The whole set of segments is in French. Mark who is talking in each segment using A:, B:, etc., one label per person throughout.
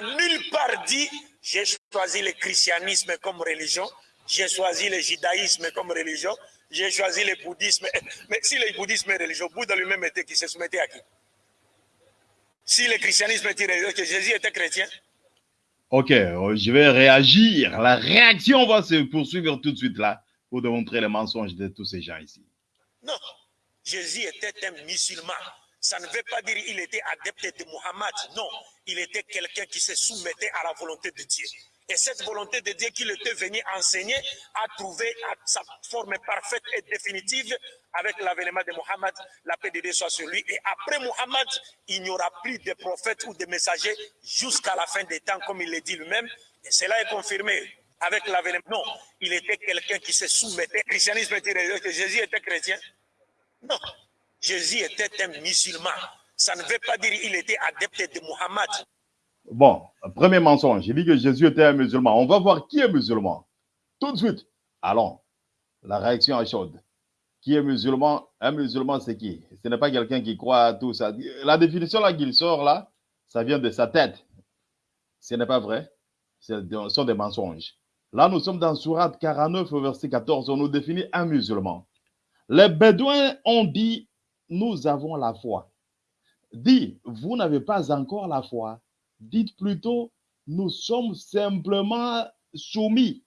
A: n'a nulle part dit j'ai choisi le christianisme comme religion, j'ai choisi le judaïsme comme religion, j'ai choisi le bouddhisme. Mais si le bouddhisme est religion, Bouddha lui-même était qui se soumettait à qui? Si le christianisme était religion, que Jésus était chrétien
B: Ok, euh, je vais réagir. La réaction va se poursuivre tout de suite là pour démontrer les mensonges de tous ces gens ici.
A: Non, Jésus était un musulman. Ça ne veut pas dire qu'il était adepte de Muhammad. Non, il était quelqu'un qui se soumettait à la volonté de Dieu. Et cette volonté de Dieu qu'il était venu enseigner a trouvé sa forme parfaite et définitive avec l'avènement de Muhammad, la paix de Dieu soit sur lui. Et après Muhammad, il n'y aura plus de prophètes ou de messagers jusqu'à la fin des temps, comme il le dit lui-même. Et cela est confirmé avec l'avènement. Non, il était quelqu'un qui se soumettait. Le christianisme était que Jésus était chrétien. Non, Jésus était un musulman. Ça ne veut pas dire qu'il était adepte de Muhammad.
B: Bon, premier mensonge. J'ai dit que Jésus était un musulman. On va voir qui est musulman. Tout de suite. Allons. La réaction est chaude. Qui est musulman? Un musulman, c'est qui? Ce n'est pas quelqu'un qui croit à tout ça. La définition là qu'il sort là, ça vient de sa tête. Ce n'est pas vrai. Ce sont des mensonges. Là, nous sommes dans Surat 49, verset 14. On nous définit un musulman. Les Bédouins ont dit, nous avons la foi. Dit, vous n'avez pas encore la foi. Dites plutôt, nous sommes simplement soumis.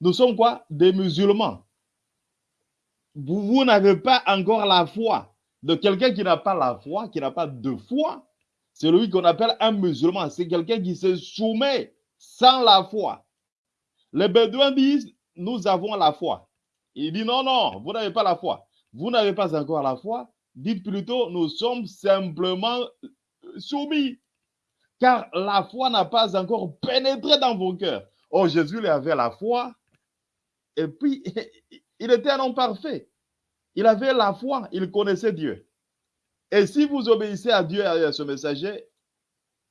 B: Nous sommes quoi? Des musulmans. Vous, vous n'avez pas encore la foi. De quelqu'un qui n'a pas la foi, qui n'a pas de foi, c'est lui qu'on appelle un musulman. C'est quelqu'un qui se soumet sans la foi. Les Bédouins disent, nous avons la foi. Il dit, non, non, vous n'avez pas la foi. Vous n'avez pas encore la foi. Dites plutôt, nous sommes simplement soumis car la foi n'a pas encore pénétré dans vos cœurs. Oh, Jésus il avait la foi, et puis il était un homme parfait. Il avait la foi, il connaissait Dieu. Et si vous obéissez à Dieu et à ce messager,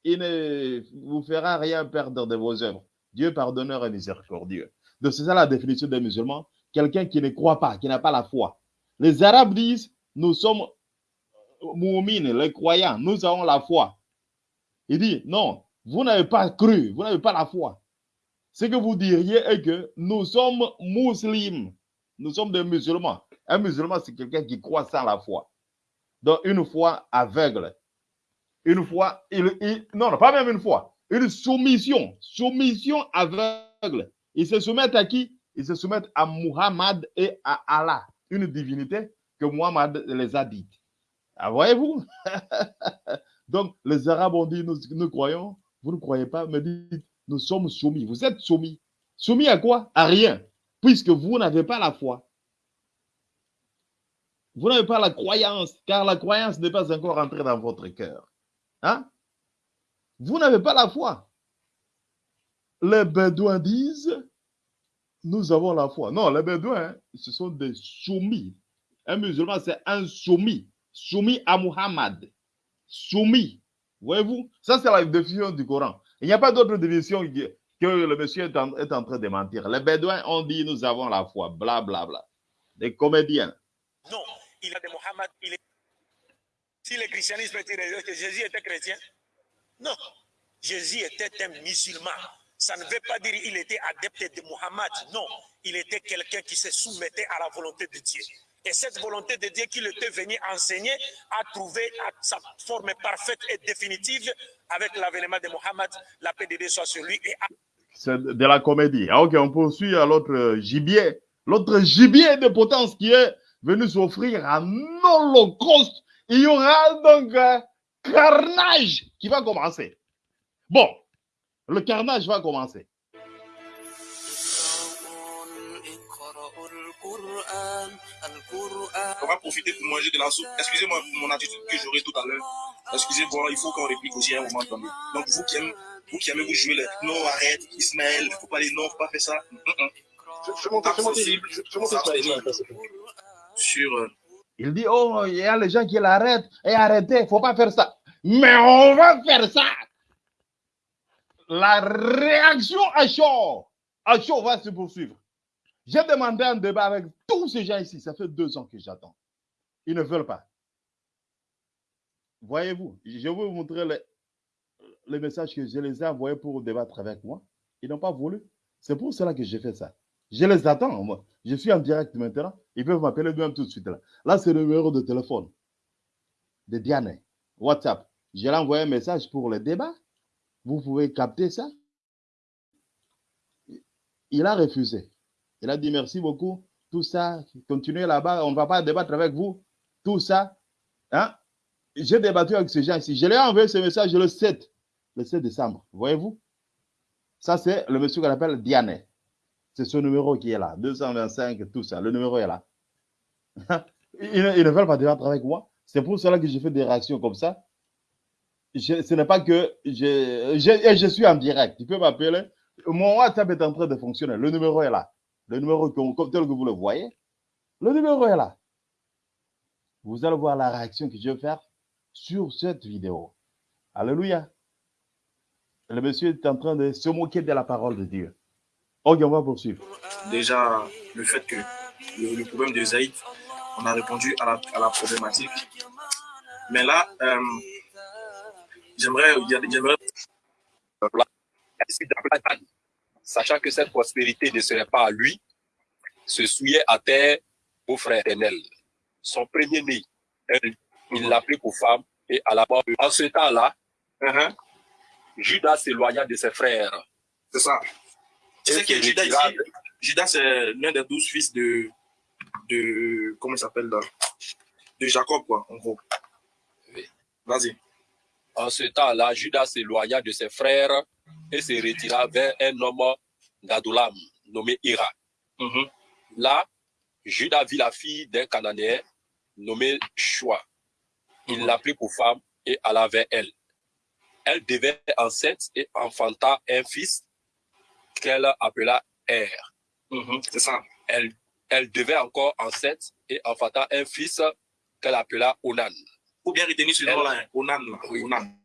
B: il ne vous fera rien perdre de vos œuvres. Dieu pardonneur et miséricordieux. Donc c'est ça la définition des musulmans. Quelqu'un qui ne croit pas, qui n'a pas la foi. Les Arabes disent, nous sommes moumines, les croyants, nous avons la foi. Il dit, non, vous n'avez pas cru, vous n'avez pas la foi. Ce que vous diriez est que nous sommes musulmans, nous sommes des musulmans. Un musulman, c'est quelqu'un qui croit sans la foi. Donc, une foi aveugle. Une foi, il, non, non, pas même une foi, une soumission, soumission aveugle. Ils se soumettent à qui? Ils se soumettent à Muhammad et à Allah, une divinité que Muhammad les a dites. Ah, voyez-vous? Donc, les Arabes ont dit, nous, croyons, vous ne croyez pas, mais dites, nous sommes soumis. Vous êtes soumis. Soumis à quoi? À rien, puisque vous n'avez pas la foi. Vous n'avez pas la croyance, car la croyance n'est pas encore entrée dans votre cœur. Hein? Vous n'avez pas la foi. Les Bédouins disent, nous avons la foi. Non, les Bédouins, ce sont des soumis. Un musulman, c'est un soumis, soumis à Muhammad soumis. Voyez-vous? Ça, c'est la définition du Coran. Il n'y a pas d'autre définition que le monsieur est en, train de mentir. Les Bédouins ont dit nous avons la foi, bla bla bla. Des comédiens.
A: Non, il a de Mohammed. Il est... Si le christianisme était Jésus était chrétien, non. Jésus était un musulman. Ça ne veut pas dire qu'il était adepte de Mohammed. Non, il était quelqu'un qui se soumettait à la volonté de Dieu. Et cette volonté de Dieu qu'il était venu enseigner a trouvé sa forme parfaite et définitive avec l'avènement de Mohammed, la paix de Dieu soit sur lui.
B: C'est de la comédie. Ah, ok, on poursuit à l'autre gibier. L'autre gibier de potence qui est venu s'offrir un holocauste. Il y aura donc un carnage qui va commencer. Bon, le carnage va commencer.
C: On va profiter pour manger de la soupe. Excusez-moi pour mon attitude que j'aurai tout à l'heure. Excusez-moi, il faut qu'on réplique aussi à un moment donné. Donc, vous qui aimez, vous, qui aimez vous jouer les non, arrête, Ismaël, il ne faut pas les non, il ne faut pas faire ça.
D: Je monte
C: sur. Euh,
B: il dit, oh, il y a les gens qui l'arrêtent. Et arrêtez, il ne faut pas faire ça. Mais on va faire ça. La réaction à chaud, à chaud va se poursuivre. J'ai demandé un débat avec tous ces gens ici. Ça fait deux ans que j'attends. Ils ne veulent pas. Voyez-vous, je vais vous montrer les messages que je les ai envoyés pour débattre avec moi. Ils n'ont pas voulu. C'est pour cela que j'ai fait ça. Je les attends, moi. Je suis en direct maintenant. Ils peuvent m'appeler même tout de suite là. Là, c'est le numéro de téléphone de Diane. WhatsApp. Je ai envoyé un message pour le débat. Vous pouvez capter ça. Il a refusé. Il a dit merci beaucoup. Tout ça, continuez là-bas. On ne va pas débattre avec vous. Tout ça. Hein? J'ai débattu avec ces gens ici. Je lui ai envoyé ce message le 7, le 7 décembre. Voyez-vous? Ça, c'est le monsieur qu'on appelle Diane. C'est ce numéro qui est là. 225, tout ça. Le numéro est là. ne, ils ne veulent pas débattre avec moi. C'est pour cela que je fais des réactions comme ça. Ce n'est pas que je, je, je suis en direct. Tu peux m'appeler. Mon WhatsApp est en train de fonctionner. Le numéro est là. Le numéro comme, tel que vous le voyez. Le numéro est là. Vous allez voir la réaction que je vais faire sur cette vidéo. Alléluia. Le monsieur est en train de se moquer de la parole de Dieu. Ok, on va poursuivre.
C: Déjà, le fait que le, le problème de Zaïd, on a répondu à la, à la problématique. Mais là, euh, j'aimerais,
D: d'Abraham, sachant que cette prospérité ne serait pas à lui, se souillait à terre au frère éternel. Son premier-né, il l'a pris pour femme et à la mort. En ce temps-là,
C: Uh-huh.
D: Judas s'éloigna de ses frères.
C: C'est ça. Tu sais que Judas ici, Judas c'est l'un des douze fils de, de comment il s'appelle là? De Jacob, quoi, en gros.
D: Oui.
C: Vas-y.
D: En ce temps-là, Judas s'éloigna de ses frères et se retira vers un homme d'Adulam nommé Ira.
C: Mhm.
D: Là, Judas vit la fille d'un Cananéen nommé Shua. Il
C: Mhm.
D: l'a pris pour femme et alla vers elle. Elle devait enceinte et enfanta un fils qu'elle appela Er.
C: C'est ça.
D: Elle, elle devait encore enceinte et enfanta un fils qu'elle appela Onan.
C: Faut bien retenir ce nom-là, hein. Onan, là.
D: Oui.
C: Onan.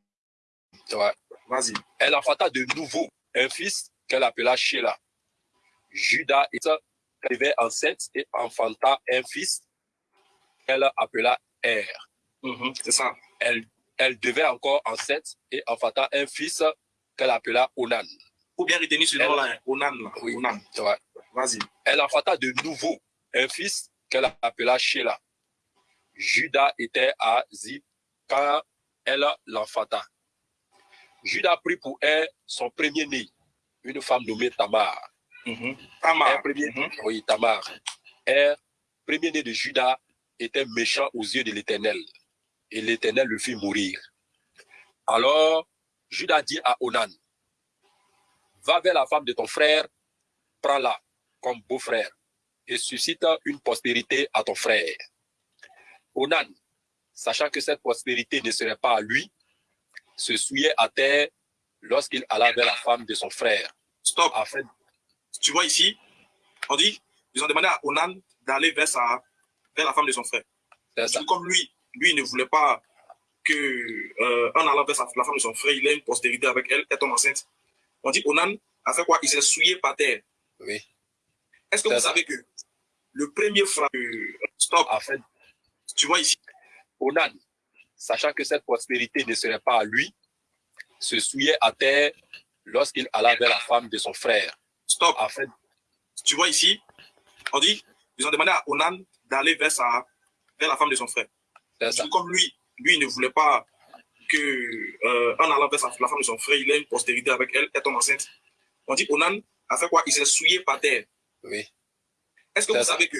D: Ouais.
C: Vas-y.
D: Elle enfanta de nouveau un fils qu'elle appela Sheila. Judas devait enceinte et enfanta un fils qu'elle appela Er.
C: Mhm. C'est ça.
D: elle, elle devait encore enceinte et enfanta un fils qu'elle appela Onan.
C: Faut bien retenir ce nom-là, hein. Onan, là.
D: Oui.
C: Onan.
D: Ouais.
C: Vas-y.
D: Elle enfanta de nouveau un fils qu'elle appela Sheila. Judas était à Zip quand elle l'enfanta. Judas prit pour elle son premier-né, une femme nommée Tamar.
C: Mhm. Tamar.
D: premier,
C: Mhm.
D: oui, Tamar. Er, premier-né de Judas, était méchant aux yeux de l'Éternel. Et l'Éternel le fit mourir. Alors, Judas dit à Onan, va vers la femme de ton frère, prends-la comme beau-frère et suscite une postérité à ton frère. Onan, sachant que cette postérité ne serait pas à lui, se souillait à terre lorsqu'il alla vers la femme de son frère,
C: Stop.
D: afin
C: Tu vois ici, on dit, ils ont demandé à Onan d'aller vers, sa, vers la femme de son frère.
D: ça.
C: Comme lui, lui ne voulait pas que, euh, en allant vers sa- la femme de son frère, il ait une postérité avec elle, elle tombe enceinte. On dit Onan a fait quoi? Il s'est souillé par terre.
D: Oui.
C: Est-ce que vous
D: ça.
C: savez que le premier frère, stop,
D: afin
C: tu vois ici,
D: Onan, sachant que cette prospérité ne serait pas à lui, se souillait à terre lorsqu'il alla vers la femme de son frère,
C: stop,
D: afin
C: tu vois ici, on dit, ils ont demandé à Onan d'aller vers, sa, vers la femme de son frère.
D: ça.
C: Comme lui, lui il ne voulait pas que, euh, en allant vers sa- la femme de son frère, il ait une postérité avec elle, elle tombe enceinte. On dit Onan a fait quoi? Il s'est souillé par terre.
D: Oui.
C: Est-ce que vous
D: ça.
C: savez que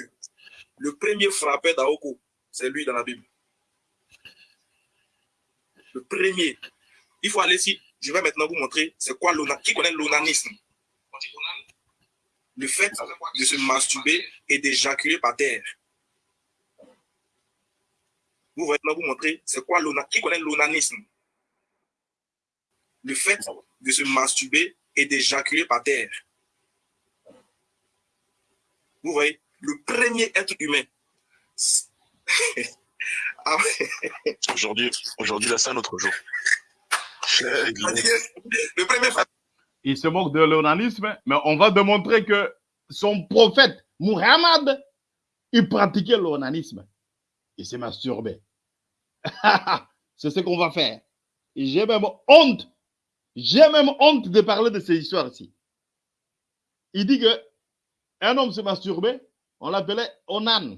C: le premier frappeur d'Aoko, c'est lui dans la Bible Le premier. Il faut aller ici. Je vais maintenant vous montrer c'est quoi l'onanisme. Qui connaît l'onanisme Le fait de se masturber et d'éjaculer par terre. Vous voyez maintenant vous montrer c'est quoi l'onanisme. Qui connaît l'onanisme Le fait de se masturber et d'éjaculer par terre. Vous voyez, le premier être humain. Ah ouais.
E: Aujourd'hui, aujourd'hui, là, c'est un autre jour.
C: le premier
B: Il se moque de l'onanisme, mais on va démontrer que son prophète, Muhammad, il pratiquait l'onanisme. Il s'est masturbé. C'est ce qu'on va faire. J'ai même honte J'ai même honte de parler de ces histoires ici. Il dit que un homme se masturbait, on l'appelait Onan.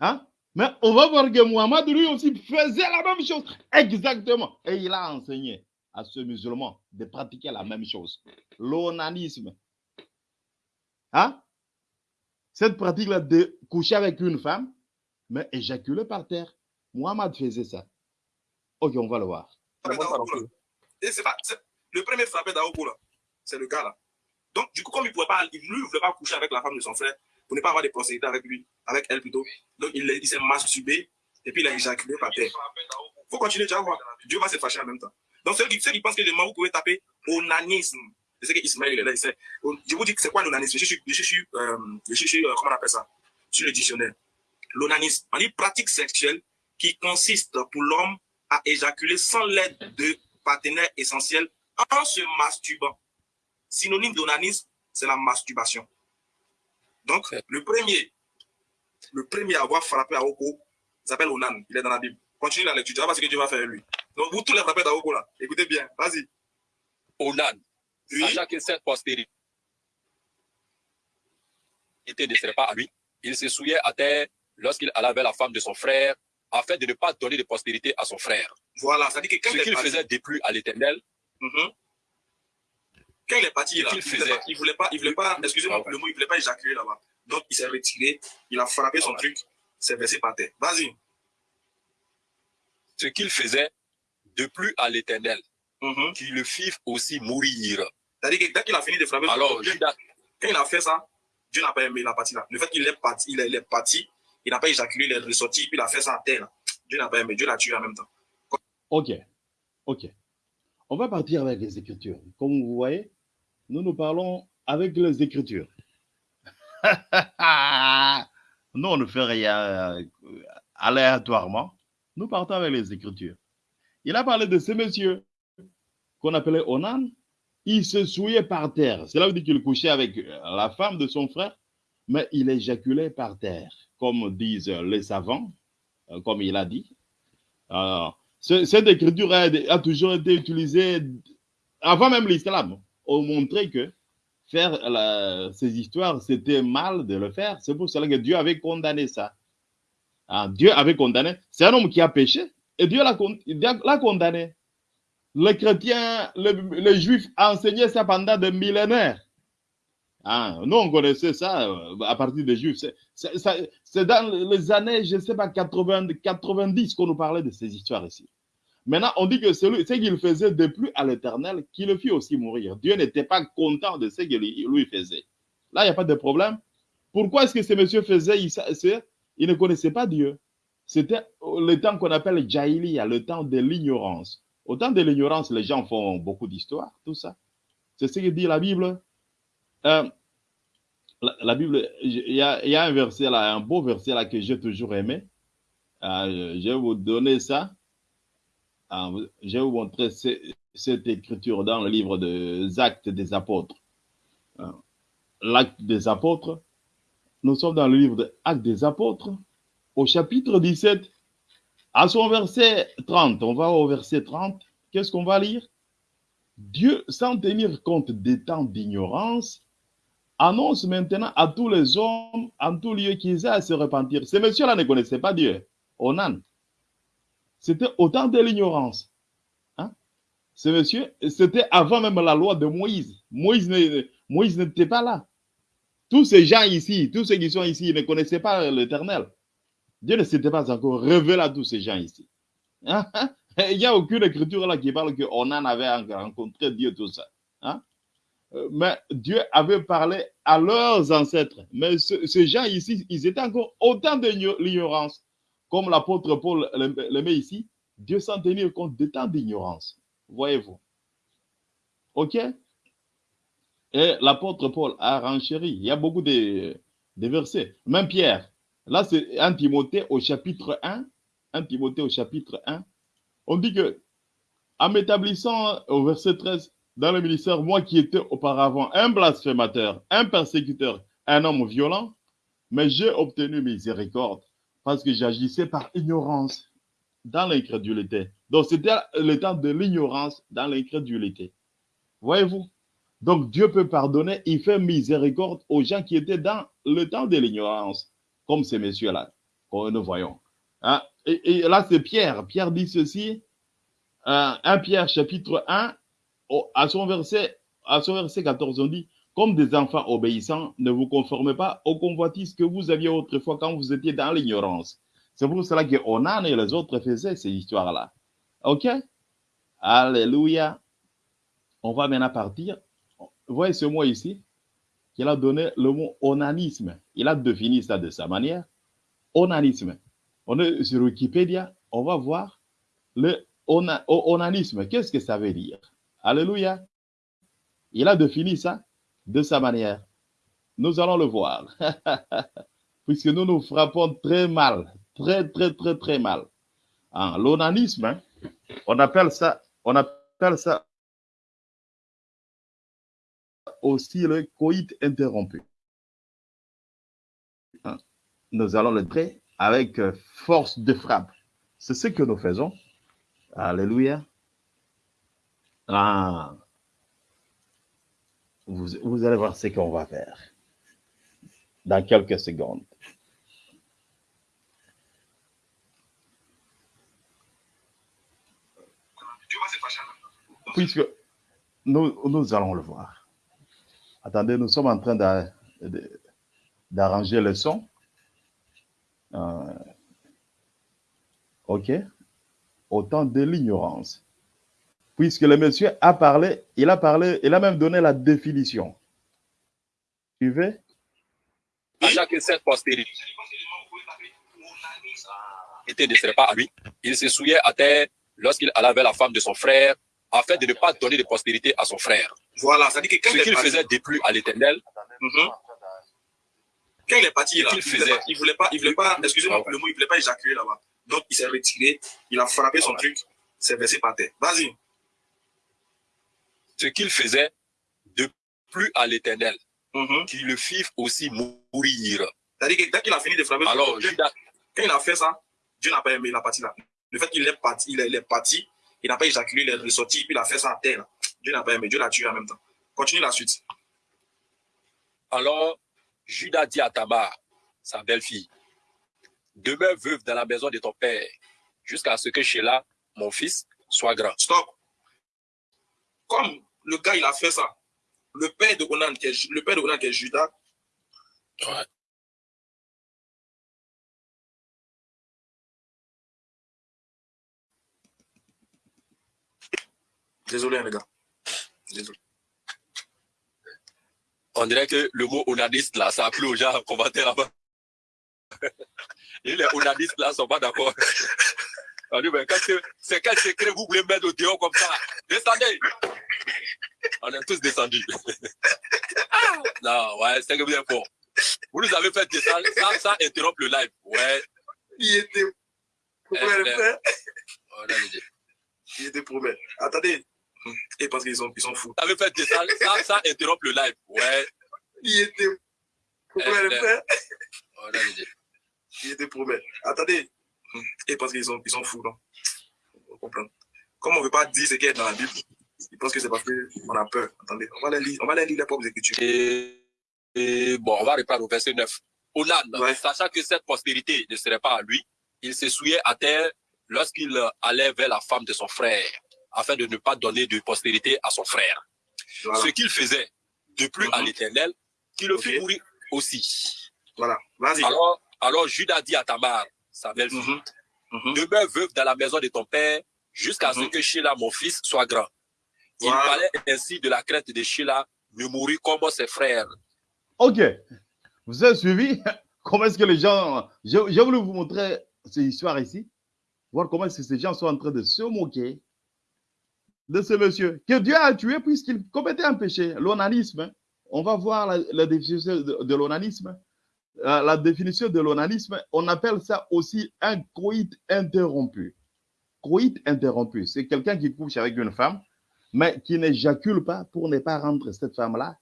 B: Hein? Mais on va voir que Muhammad, lui aussi, faisait la même chose. Exactement. Et il a enseigné à ce musulman de pratiquer la même chose. L'onanisme. Hein? Cette pratique-là de coucher avec une femme, mais éjaculer par terre. Muhammad faisait ça. Ok, on va le voir.
C: Le premier frappé d'Aoko, là, c'est le gars là. Donc, du coup, comme il pouvait pas, lui, il voulait pas coucher avec la femme de son frère, pour ne pas avoir des prospérités avec lui, avec elle plutôt. Donc, il, il s'est masturbé, et puis il a éjaculé par terre. Faut continuer, tu vas voir. Dieu va se fâcher en même temps. Donc, ceux qui, qui pensent que les vous pouvez taper onanisme. Je sais qu'Ismaël, il est là, il sait. Je vous dis que c'est quoi l'onanisme? Je suis, je suis, euh, je suis, euh, comment on appelle ça? Sur le dictionnaire. L'onanisme, on dit pratique sexuelle qui consiste pour l'homme à éjaculer sans l'aide de partenaire essentiel en se masturbant. Synonyme d'onanisme, c'est la masturbation. Donc, le premier, le premier à avoir frappé à Oko s'appelle Onan. Il est dans la Bible. Continue la lecture. Tu vas voir ce que Dieu va faire lui. Donc, vous tous les frappés d'Aoko là, écoutez bien. Vas-y.
D: Onan,
C: Oui.
D: sachant que cette postérité ne serait pas à lui, il se souillait à terre lorsqu'il allait vers la femme de son frère, afin de ne pas donner de postérité à son frère.
C: Voilà. Ça dit que quand
D: Ce qu'il faisait déplu à l'éternel,
C: Mhm. Quand il est parti là, il voulait
D: faisait.
C: pas, il voulait pas, il voulait pas, excusez-moi
D: Ah
C: le mot, il voulait pas éjaculer là-bas. Donc, il s'est retiré, il a frappé son
D: Ah ouais.
C: truc, s'est versé par terre. Vas-y.
D: ce qu'il faisait déplu à l'éternel,
C: Mhm.
D: qu'il le fit aussi mourir.
C: C'est-à-dire que dès qu'il a fini de frapper son
D: Alors,
C: truc,
D: Judas,
C: quand il a fait ça, Dieu n'a pas aimé la partie là. Le fait qu'il est parti, il est, il est parti, il n'a pas éjaculé, il est ressorti, puis il a fait ça à terre. là. Dieu n'a pas aimé, Dieu l'a tué en même temps.
B: Ok, ok. On va partir avec les Écritures. Comme vous voyez, nous nous parlons avec les Écritures. nous, on ne fait rien euh, aléatoirement. Nous partons avec les Écritures. Il a parlé de ce monsieur qu'on appelait Onan. Il se souillait par terre. Cela veut dire qu'il couchait avec la femme de son frère, mais il éjaculait par terre, comme disent les savants, euh, comme il a dit. Alors, ce- cette écriture a, a toujours été utilisée avant même l'islam. On montrait que faire ces histoires, c'était mal de le faire. C'est pour cela que Dieu avait condamné ça. Ah, Dieu avait condamné. C'est un homme qui a péché et Dieu l'a con- l'a condamné. Les chrétiens, les, les juifs enseignaient ça pendant des millénaires. Ah, nous, on connaissait ça euh, à partir des juifs. C'est- dans les années, je ne sais pas, 80, 90 qu'on nous parlait de ces histoires ici. Maintenant, on dit que celui, ce qu'il faisait de plus à l'éternel, qui le fit aussi mourir. Dieu n'était pas content de ce qu'il lui faisait. Là, il n'y a pas de problème. Pourquoi est-ce que ce monsieur faisait il, il ne connaissait pas Dieu? C'était le temps qu'on appelle Jahiliya, le temps de l'ignorance. Au temps de l'ignorance, les gens font beaucoup d'histoires, tout ça. C'est ce que dit la Bible. Euh, la, Bible, il y, a, il y a un verset là, un beau verset là que j'ai toujours aimé. Euh, je vais vous donner ça. Vous- je vais vous montrer ce- cette écriture dans le livre des Actes des Apôtres. Ah, L'acte des Apôtres. Nous sommes dans le livre des Actes des Apôtres, au chapitre 17, à son verset 30. On va au verset 30. Qu'est-ce qu'on va lire? Dieu, sans tenir compte des temps d'ignorance, annonce maintenant à tous les hommes en tout lieu qu'ils aient à se repentir. Ces messieurs-là ne connaissaient pas Dieu. Onan. C'était au temps de l'ignorance. Hein? Ce monsieur, c'était avant même la loi de Moïse. Moïse n'était pas là. Tous ces gens ici, tous ceux qui sont ici, ne connaissaient pas l'éternel. Dieu ne s'était pas encore révélé à tous ces gens ici. Hein? Il n'y a aucune écriture là qui parle qu'on en avait rencontré Dieu, tout ça. Hein? Euh, Mais Dieu avait parlé à leurs ancêtres. Mais ce- ces gens ici, ils étaient encore autant de l'ignorance. Comme l'apôtre Paul le, met ici, Dieu sans tenir compte de tant d'ignorance. Voyez-vous. OK? Et l'apôtre Paul a renchéri. Il y a beaucoup de, de versets. Même Pierre. Là, c'est 1 Timothée au chapitre 1. 1 Timothée au chapitre 1. On dit que, en m'établissant au verset 13, dans le ministère, moi qui étais auparavant un blasphémateur, un persécuteur, un homme violent, mais j'ai obtenu miséricorde parce que j'agissais par ignorance dans l'incrédulité. Donc, c'était le temps de l'ignorance dans l'incrédulité. Voyez-vous? Donc, Dieu peut pardonner, il fait miséricorde aux gens qui étaient dans le temps de l'ignorance, comme ces messieurs-là, que nous voyons. Hein? Et, là, c'est Pierre. Pierre dit ceci, euh, 1 Pierre chapitre 1, au, à, son verset, à son verset 14, on dit, comme des enfants obéissants, ne vous conformez pas aux convoitises que vous aviez autrefois quand vous étiez dans l'ignorance. C'est pour cela que Onan et les autres faisaient ces histoires-là. OK? Alléluia. On va maintenant partir. Voyez ce mot ici? qu'il a donné le mot onanisme. Il a défini ça de sa manière. Onanisme. On est sur Wikipédia, on va voir le ona, onanisme. Qu'est-ce que ça veut dire? Alléluia. Il a défini ça de sa manière. Nous allons le voir. Puisque nous nous frappons très mal, très, très, très, très mal. L'onanisme, hein, on appelle ça, on appelle ça aussi le coït interrompu. Hein, Nous allons le traiter avec force de frappe. C'est ce que nous faisons. Alléluia. Ah. Vous, allez voir ce qu'on va faire dans quelques secondes. Puisque nous, nous allons le voir. Attendez, nous sommes en train d'arranger le son. Euh, ok. Autant de l'ignorance. Puisque le monsieur a parlé, il a parlé, il a même donné la définition. Suivez.
D: Sachant que cette postérité ne serait pas à lui, il se souillait à terre lorsqu'il allait vers la femme de son frère, afin de ne pas donner de postérité à son frère.
C: Voilà, ça dit que quand
D: Ce qu'il faisait déplut à l'éternel,
C: Mhm. Quand il est parti là,
D: Qu'il
C: il voulait
D: faisait.
C: pas, il voulait pas, il voulait pas, excusez-moi pour le mot, il voulait pas éjaculer là-bas. Donc il s'est retiré, il a frappé son truc, s'est versé par terre. Vas-y.
D: Ce qu'il faisait déplut à l'éternel,
C: Mhm.
D: qu'il le fit aussi mourir.
C: C'est-à-dire que dès qu'il a fini de frapper
D: Alors,
C: truc,
D: Judas,
C: quand il a fait ça, Dieu n'a pas aimé la partie là. Le fait qu'il est parti, il est, parti, il n'a pas éjaculé, il est ressorti, puis il a fait ça à terre. Dieu n'a pas aimé, Dieu l'a tué en même temps. Continue la suite.
D: alors Judas dit à Tamar, sa belle-fille, demeure veuve dans la maison de ton père, jusqu'à ce que Sheila, mon fils, soit grand.
C: Stop. Comme le gars, il a fait ça, le père de Onan, qui est, le père de Onan, qui est Judas,
D: Ouais.
C: désolé hein, les gars. Désolé.
D: On dirait que le mot onaniste là, ça a plu aux gens en commentaire là-bas. Et les onanistes là sont pas d'accord. On dit, mais qu'est-ce que- c'est quel secret vous voulez mettre au dehors comme ça? Descendez On est tous descendus. Non, ouais, c'est que vous êtes fort. Vous nous avez fait descendre sans, sans interrompre le live. Ouais.
C: Il était Pourquoi
D: Eh,
C: le faire
D: on a dit.
C: Il était promet. Attendez. Et parce qu'ils sont, ils sont fous.
D: Vous avez fait descendre sans, sans interrompre le live. Ouais.
C: Il était Pourquoi
D: Eh,
C: le faire
D: On a dit.
C: Il était promet. Attendez. Et parce qu'ils sont, ils sont fous, non? On comprend. Comme on ne veut pas dire ce qui est dans la Bible, ils pensent que c'est parce qu'on a peur. Attendez, on va les lire, on va les lire les propres écritures.
D: Et, et bon, on va reprendre au verset 9. Onan,
C: Ouais.
D: sachant que cette postérité ne serait pas à lui, il se souillait à terre lorsqu'il allait vers la femme de son frère, afin de ne pas donner de postérité à son frère.
C: Voilà.
D: Ce qu'il faisait de plus à
C: Mhm.
D: l'éternel, qui le fit mourir aussi.
C: Voilà. Vas-y.
D: Alors, alors Judas dit à Tamar, sa belle-fille.
C: Mhm.
D: demeure veuve dans la maison de ton père jusqu'à ce
C: Mhm.
D: que Sheila, mon fils, soit grand. Il
C: Voilà.
D: fallait ainsi de la crainte de Sheila ne mourir comme ses frères.
B: Ok. Vous avez suivi? Comment est-ce que les gens. J'ai voulu vous montrer cette histoire ici. Voir comment est-ce que ces gens sont en train de se moquer de ce monsieur que Dieu a tué puisqu'il commettait un péché, l'onanisme. On va voir la, la définition de, de l'onanisme. Euh, la définition de l'onanisme, on appelle ça aussi un coït interrompu. Coït interrompu, c'est quelqu'un qui couche avec une femme, mais qui n'éjacule pas pour ne pas rendre cette femme-là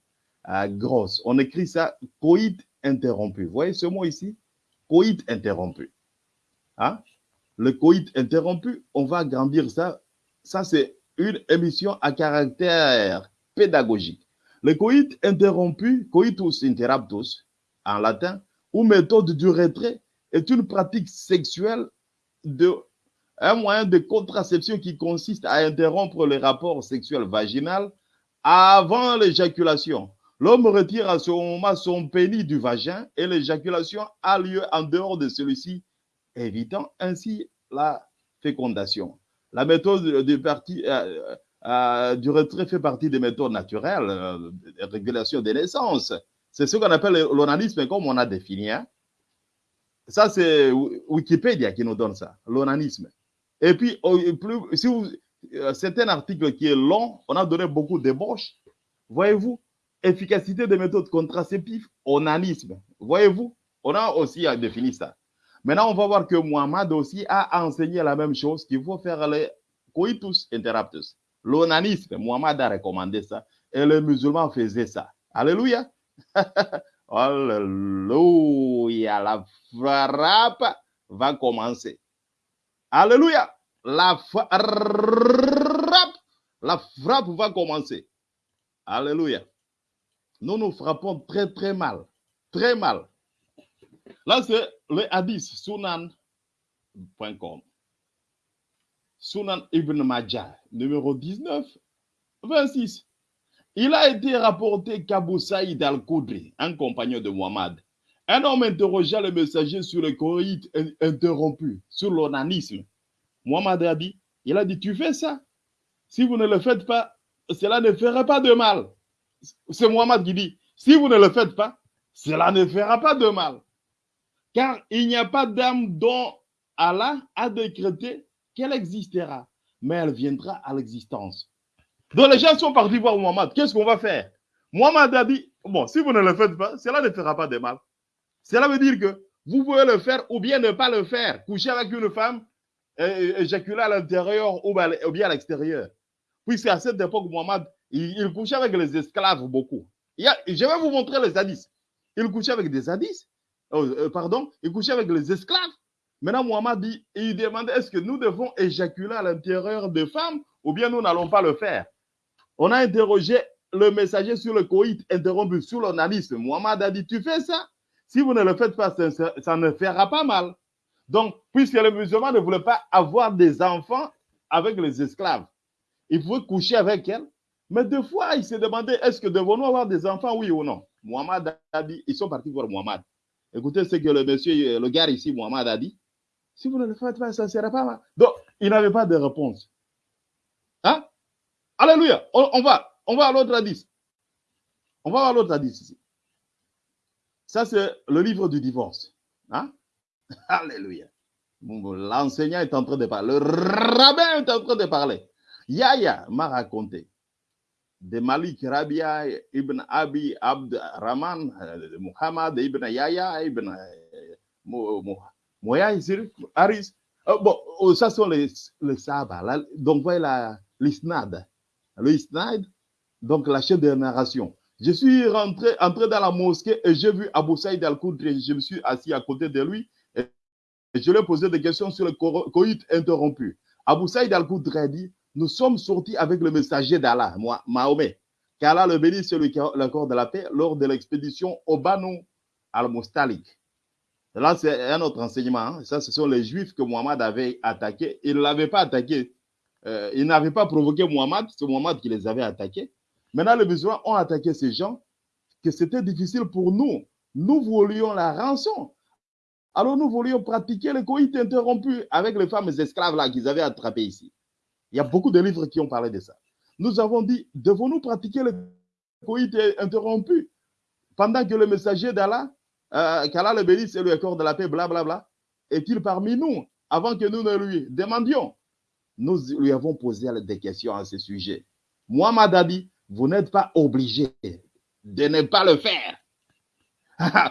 B: euh, grosse. On écrit ça coït interrompu. Vous voyez ce mot ici? Coït interrompu. Hein? le coït interrompu, on va agrandir ça. Ça, c'est une émission à caractère pédagogique. Le coït interrompu, coitus interruptus, en latin, ou méthode du retrait, est une pratique sexuelle de un moyen de contraception qui consiste à interrompre le rapport sexuel vaginal avant l'éjaculation. L'homme retire à ce moment son pénis du vagin et l'éjaculation a lieu en dehors de celui-ci, évitant ainsi la fécondation. La méthode du, parti, euh, euh, du retrait fait partie des méthodes naturelles euh, de régulation des naissances. C'est ce qu'on appelle l'onanisme, comme on a défini. Hein. Ça, c'est Wikipédia qui nous donne ça, l'onanisme. Et puis, plus, si vous, c'est un article qui est long, on a donné beaucoup d'ébauches. Voyez-vous, efficacité des méthodes contraceptives, onanisme. Voyez-vous, on a aussi défini ça. Maintenant, on va voir que Muhammad aussi a enseigné la même chose, qu'il faut faire les coitus interruptus. L'onanisme, Muhammad a recommandé ça et les musulmans faisaient ça. Alléluia. Alléluia. La frappe va commencer. Alléluia. La frappe, la frappe va commencer. Alléluia. Nous nous frappons très très mal. Très mal. Là, c'est le hadith sunan.com. Sunan ibn Majah, numéro 19, 26. Il a été rapporté qu'Abu Saïd al-Koudri, un compagnon de Muhammad, un homme interrogea le messager sur le coït interrompu, sur l'onanisme. Muhammad a dit, il a dit, tu fais ça. Si vous ne le faites pas, cela ne fera pas de mal. C'est Muhammad qui dit, si vous ne le faites pas, cela ne fera pas de mal. Car il n'y a pas d'âme dont Allah a décrété qu'elle existera, mais elle viendra à l'existence. Donc les gens sont partis voir Muhammad. Qu'est-ce qu'on va faire? Muhammad a dit, bon, si vous ne le faites pas, cela ne fera pas de mal. Cela veut dire que vous pouvez le faire ou bien ne pas le faire. Coucher avec une femme, éjaculer à l'intérieur ou bien à l'extérieur. Puisque à cette époque, Muhammad, il, couchait avec les esclaves beaucoup. je vais vous montrer les hadiths. Il couchait avec des hadiths. Euh, pardon, il couchait avec les esclaves. Maintenant, Muhammad dit, il demandait est-ce que nous devons éjaculer à l'intérieur des femmes ou bien nous n'allons pas le faire? On a interrogé le messager sur le coït interrompu, sur l'onanisme. Muhammad a dit, tu fais ça? Si vous ne le faites pas, ça, ne fera pas mal. Donc, puisque les musulmans ne voulaient pas avoir des enfants avec les esclaves, ils pouvaient coucher avec elles. Mais deux fois, ils se demandaient, est-ce que devons-nous avoir des enfants, oui ou non? Muhammad a dit, ils sont partis voir Muhammad. Écoutez ce que le monsieur, le gars ici, Muhammad a dit. Si vous ne le faites pas, ça ne sera pas mal. Donc, il n'avait pas de réponse. Hein? Alléluia. On, va, on va à l'autre hadith. On va à l'autre hadith ici. Ça, c'est le livre du divorce. Hein? Alléluia. L'enseignant est en train de parler. Le rabbin est en train de parler. Yahya m'a raconté de Malik Rabia ibn Abi Abd Rahman, euh, Muhammad ibn Yahya ibn euh, Moyaïsir, Aris. Oh, bon, ça sont les, les sabats. Donc, voilà l'isnad. L'isnad, donc la chaîne de narration. Je suis rentré, entré dans la mosquée et j'ai vu Abu Saïd al-Koudri. Je me suis assis à côté de lui et je lui ai posé des questions sur le coït interrompu. Abu Saïd al-Koudri dit Nous sommes sortis avec le messager d'Allah, moi, Mahomet, qu'Allah le bénisse sur l'accord de la paix lors de l'expédition au Banu al-Mustalik. Là, c'est un autre enseignement. Hein. Ça, ce sont les Juifs que Muhammad avait attaqués. Il ne l'avait pas attaqué. Euh, il n'avait pas provoqué Muhammad. C'est Muhammad qui les avait attaqués. Maintenant, les musulmans ont attaqué ces gens, que c'était difficile pour nous. Nous voulions la rançon. Alors nous voulions pratiquer le coït interrompu avec les femmes esclaves qu'ils avaient attrapées ici. Il y a beaucoup de livres qui ont parlé de ça. Nous avons dit, devons-nous pratiquer le coït interrompu pendant que le messager d'Allah euh, qu'Allah le bénisse et lui accorde la paix, blablabla, est-il parmi nous avant que nous ne lui demandions Nous lui avons posé des questions à ce sujet. Muhammad a dit, vous n'êtes pas obligé de ne pas le faire.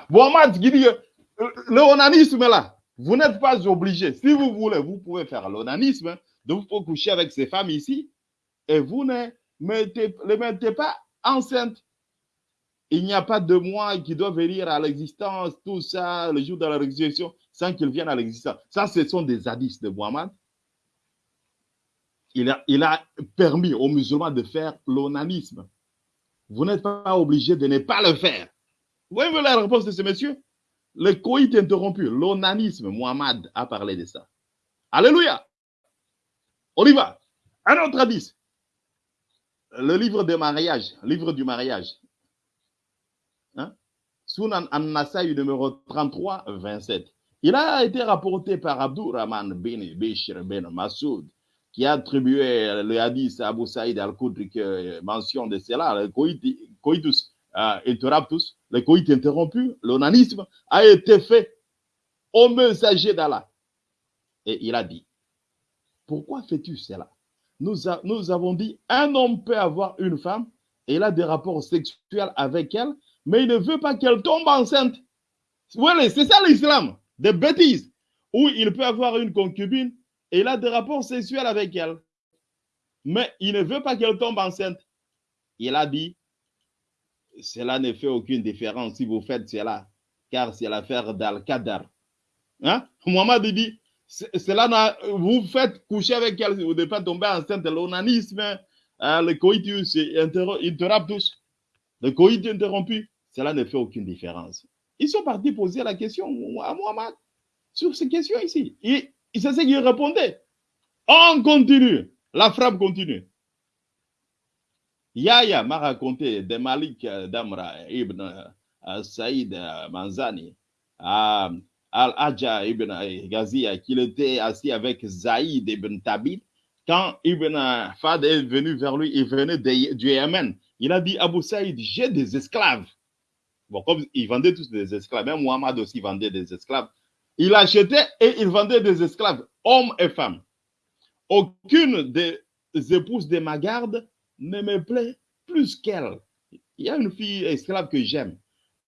B: Muhammad dit, le onanisme là, vous n'êtes pas obligé. Si vous voulez, vous pouvez faire l'onanisme, donc vous pouvez coucher avec ces femmes ici, et vous ne mettez, les mettez pas enceinte. Il n'y a pas de moi qui doit venir à l'existence, tout ça, le jour de la résurrection. sans qu'il vienne à l'existence. Ça, ce sont des hadiths de Muhammad. Il a, permis aux musulmans de faire l'onanisme. Vous n'êtes pas obligé de ne pas le faire. Vous voyez la réponse de ce monsieur? Le coït interrompu, l'onanisme, Muhammad a parlé de ça. Alléluia. On y va. Un autre hadith. Le livre de mariage, livre du mariage. Hein? Sunan an-Nasai numéro 33, 27. Il a été rapporté par Abdurrahman bin Bishr bin Masoud qui a attribué le hadith à Abu Saïd al-Khudri qui mentionne de cela, le coitus euh, interruptus, le coït interrompu, l'onanisme a été fait au messager d'Allah. Et il a dit, pourquoi fais-tu cela? Nous, avons dit, un homme peut avoir une femme et il a des rapports sexuels avec elle, mais il ne veut pas qu'elle tombe enceinte. Voilà, c'est ça l'islam, des bêtises, où il peut avoir une concubine il a des rapports sexuels avec elle, mais il ne veut pas qu'elle tombe enceinte. Il a dit, cela ne fait aucune différence si vous faites cela, car c'est l'affaire d'Al-Qadar. Hein? Mohamed dit, cela vous faites coucher avec elle, vous ne pas tomber enceinte, l'onanisme, hein, le coitus interruptus, le coït interrompu, cela ne fait aucune différence. Ils sont partis poser la question à Mohamed sur ces questions ici. Et c'est ce qu'il répondait. On continue. La frappe continue. Yahya m'a raconté de Malik Damra ibn Saïd Manzani à Al-Ajja ibn Ghazia qu'il était assis avec Zaïd ibn Tabit quand Ibn Fad est venu vers lui, il venait du Yémen. Il a dit Abu Saïd, j'ai des esclaves. Bon, comme ils vendaient tous des esclaves, même Muhammad aussi vendait des esclaves. Il achetait et il vendait des esclaves, hommes et femmes. Aucune des épouses de ma garde ne me plaît plus qu'elle. Il y a une fille esclave que j'aime.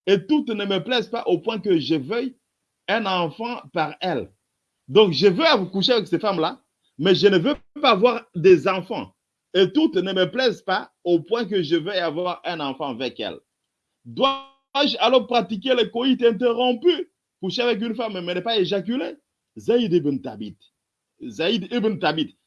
B: Et toutes ne me plaisent pas au point que je veuille un enfant par elle. Donc, je veux coucher avec ces femmes-là, mais je ne veux pas avoir des enfants. Et toutes ne me plaisent pas au point que je veux avoir un enfant avec elles. Dois-je alors pratiquer le coït interrompu, coucher avec une femme, mais ne pas éjaculer Zaïd ibn Tabit. Zaïd ibn Tabit.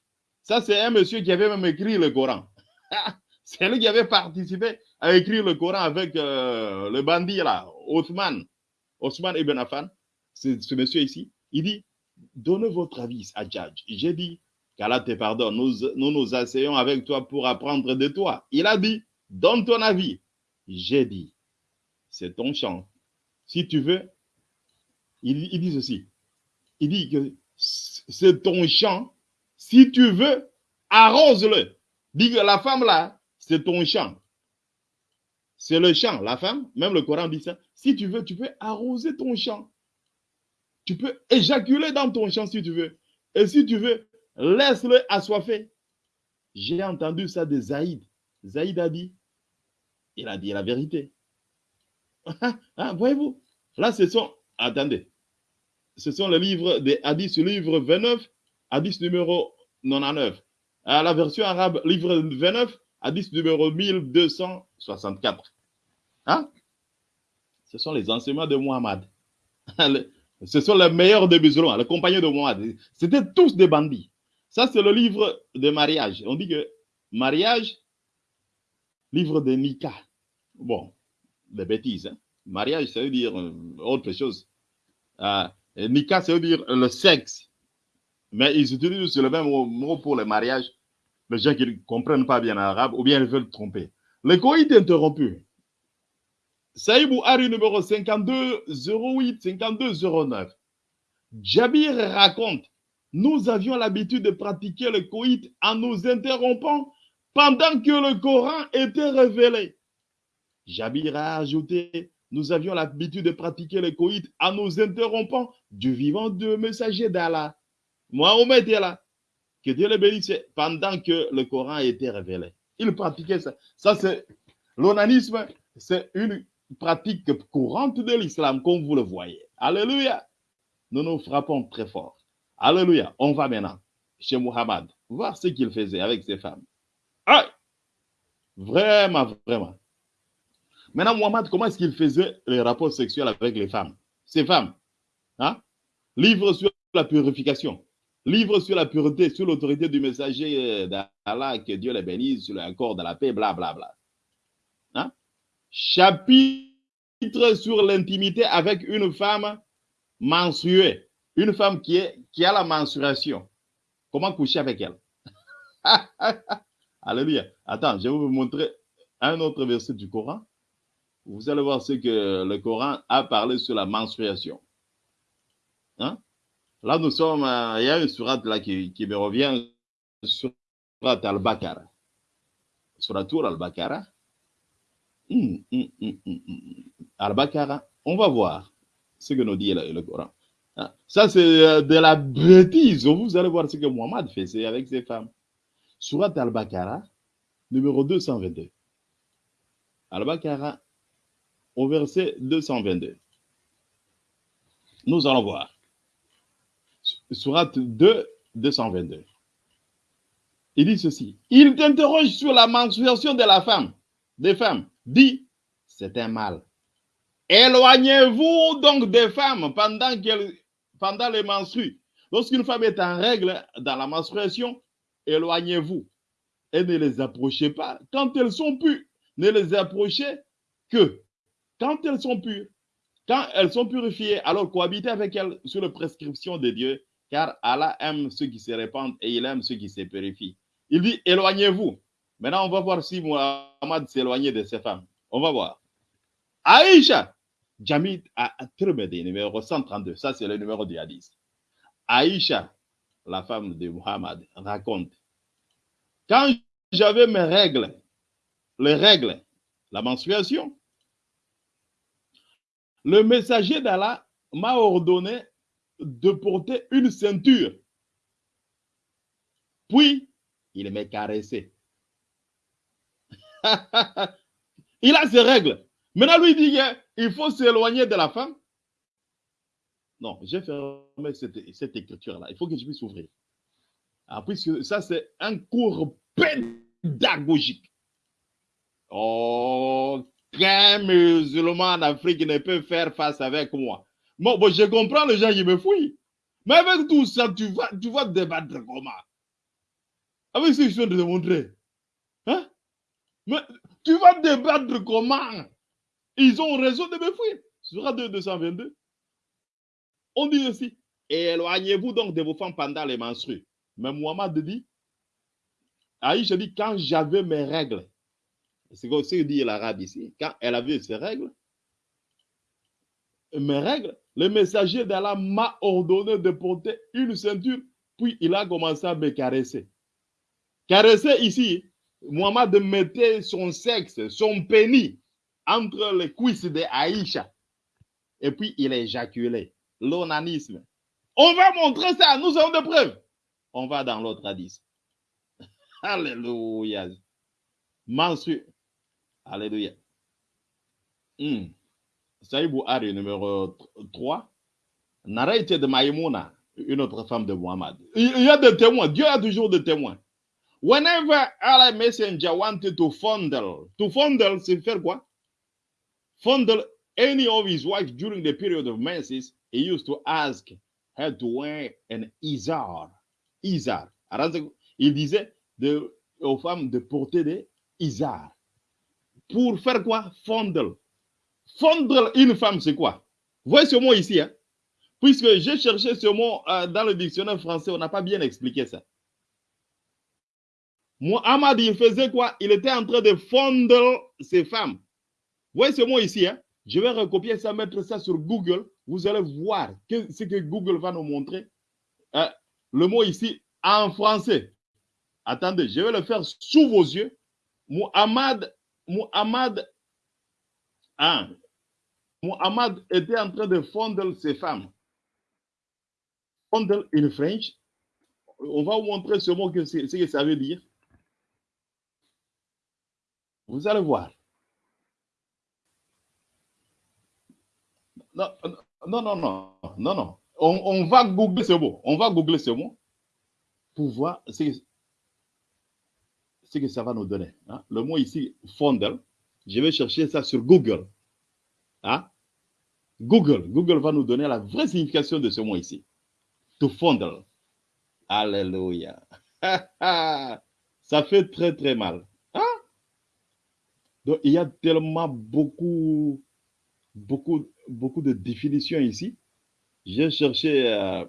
B: Ça, c'est un monsieur qui avait même écrit le Coran. c'est lui qui avait participé à écrire le Coran avec euh, le bandit là, Othman. Othman ibn Affan. C'est ce monsieur ici. Il dit Donnez votre avis à Djadj. J'ai dit qu'Allah te pardonne. Nous, nous nous asseyons avec toi pour apprendre de toi. Il a dit Donne ton avis. J'ai dit C'est ton champ. Si tu veux, il, dit ceci. Il dit que c'est ton champ. Si tu veux, arrose-le. Dit que la femme là, c'est ton champ. C'est le champ, la femme. Même le Coran dit ça. Si tu veux, tu peux arroser ton champ. Tu peux éjaculer dans ton champ si tu veux. Et si tu veux, laisse-le assoiffé. J'ai entendu ça de Zaïd. Zaïd a dit, il a dit la vérité. ah, Voyez-vous, là, ce sont, attendez, ce sont les livres des hadiths, livre 29, hadith numéro 99. À la version arabe, livre 29, hadith numéro 1264. Hein? Ce sont les enseignements de Muhammad. Ce sont les meilleurs des musulmans, les compagnons de Mohamed. C'était tous des bandits. Ça, c'est le livre de mariage. On dit que mariage, livre de Nika. Bon, des bêtises. Hein? Mariage, ça veut dire autre chose. Euh, Nika, ça veut dire le sexe. Mais ils utilisent le même mot pour le mariage. Les gens qui ne comprennent pas bien l'arabe ou bien ils veulent tromper. Le coït interrompu. Saïbou Hari numéro 52 08 52 09. Jabir raconte Nous avions l'habitude de pratiquer le coït en nous interrompant pendant que le Coran était révélé. Jabir a ajouté Nous avions l'habitude de pratiquer le coït en nous interrompant du vivant de messager d'Allah. Mohamed est là. Que Dieu le bénisse pendant que le Coran était révélé. Il pratiquait ça. Ça, c'est l'onanisme, c'est une pratique courante de l'islam, comme vous le voyez. Alléluia. Nous nous frappons très fort. Alléluia. On va maintenant chez Muhammad voir ce qu'il faisait avec ses femmes. Vraiment, vraiment. Maintenant, Muhammad, comment est-ce qu'il faisait les rapports sexuels avec les femmes? Ces femmes. Hein? livre sur la purification, livre sur la pureté, sur l'autorité du messager d'Allah, que Dieu les bénisse, sur l'accord de la paix, blablabla. Bla, bla. Hein? Chapitre sur l'intimité avec une femme menstruée, une femme qui, est, qui a la menstruation. Comment coucher avec elle? Alléluia. Attends, je vais vous montrer un autre verset du Coran. Vous allez voir ce que le Coran a parlé sur la menstruation. Hein? Là, nous sommes, euh, il y a une surat là qui, me revient, surat al-Baqarah. Surat al-Baqarah? Hum, hum, hum, al-Baqarah, on va voir ce que nous dit le, Coran. Hein? Ça, c'est euh, de la bêtise. Vous allez voir ce que Mohammed faisait avec ses femmes. Surat al-Baqarah, numéro 222. Al-Baqarah, au verset 222. Nous allons voir. Surat 2, 222. Il dit ceci. Il t'interroge sur la menstruation de la femme, des femmes. Dit, c'est un mal. Éloignez-vous donc des femmes pendant, pendant les menstrues. Lorsqu'une femme est en règle dans la menstruation, éloignez-vous et ne les approchez pas. Quand elles sont pures, ne les approchez que quand elles sont pures. Quand elles sont purifiées, alors cohabitez avec elles sur la prescription de Dieu, car Allah aime ceux qui se répandent et il aime ceux qui se purifient. Il dit, éloignez-vous. Maintenant, on va voir si Muhammad s'éloignait de ces femmes. On va voir. Aïcha, Jamid à Tirmidhi, numéro 132. Ça, c'est le numéro du hadith. Aïcha, la femme de Muhammad, raconte quand j'avais mes règles, les règles, la menstruation, le messager d'Allah m'a ordonné de porter une ceinture. Puis, il m'a caressé. il a ses règles. Maintenant, lui dit qu'il faut s'éloigner de la femme. Non, j'ai fermé cette, cette écriture-là. Il faut que je puisse ouvrir. Ah, puisque ça, c'est un cours pédagogique. Aucun musulman en Afrique ne peut faire face avec moi. Bon, je comprends les gens qui me fouillent. Mais avec tout ça, tu vas, tu vas débattre comment? Avec ce que je viens de te montrer. Hein? Mais tu vas débattre comment? Ils ont raison de me fouiller. Sera 222. On dit aussi, éloignez-vous donc de vos femmes pendant les menstrues. Mais Muhammad dit, Aïcha dit, quand j'avais mes règles, c'est ce que dit l'arabe ici, quand elle avait ses règles, mes règles, le messager d'Allah m'a ordonné de porter une ceinture, puis il a commencé à me caresser. Caresser ici, Muhammad mettait son sexe, son pénis, entre les cuisses de Aïcha, et puis il éjaculait. L'onanisme. On va montrer ça, nous avons des preuves. On va dans l'autre hadith. Alléluia. Mensu. Alléluia. Hmm. Saïd Bouhari, numéro 3. Narraté de Maïmouna, une autre femme de Muhammad. Il y a des témoins. Dieu a toujours des témoins. Whenever Allah messenger wanted to fondle, to fondle, c'est faire quoi? Fondle any of his wives during the period of menses, he used to ask her to wear an izar. Izar. Il disait de, aux femmes de porter des izar. Pour faire quoi? Fondle. Fondre une femme, c'est quoi? Vous voyez ce mot ici, hein? Puisque j'ai cherché ce mot euh, dans le dictionnaire français, on n'a pas bien expliqué ça. Muhammad, il faisait quoi? Il était en train de fondre ses femmes. Vous voyez ce mot ici, hein? Je vais recopier ça, mettre ça sur Google. Vous allez voir ce que Google va nous montrer. Euh, le mot ici, en français. Attendez, je vais le faire sous vos yeux. Muhammad, Muhammad, hein, Muhammad était en train de fondre ses femmes. Fondre in French. On va vous montrer ce mot, que ce que ça veut dire. Vous allez voir. Non, non, non, non, non, non. On, va googler ce mot. On va googler ce mot pour voir ce que, ce que ça va nous donner. Hein? Le mot ici, fondle, je vais chercher ça sur Google. Hein? Google, Google va nous donner la vraie signification de ce mot ici. To fondle. Alléluia. Ça fait très très mal. Hein? Donc il y a tellement beaucoup, beaucoup, beaucoup de définitions ici. J'ai cherché. euh,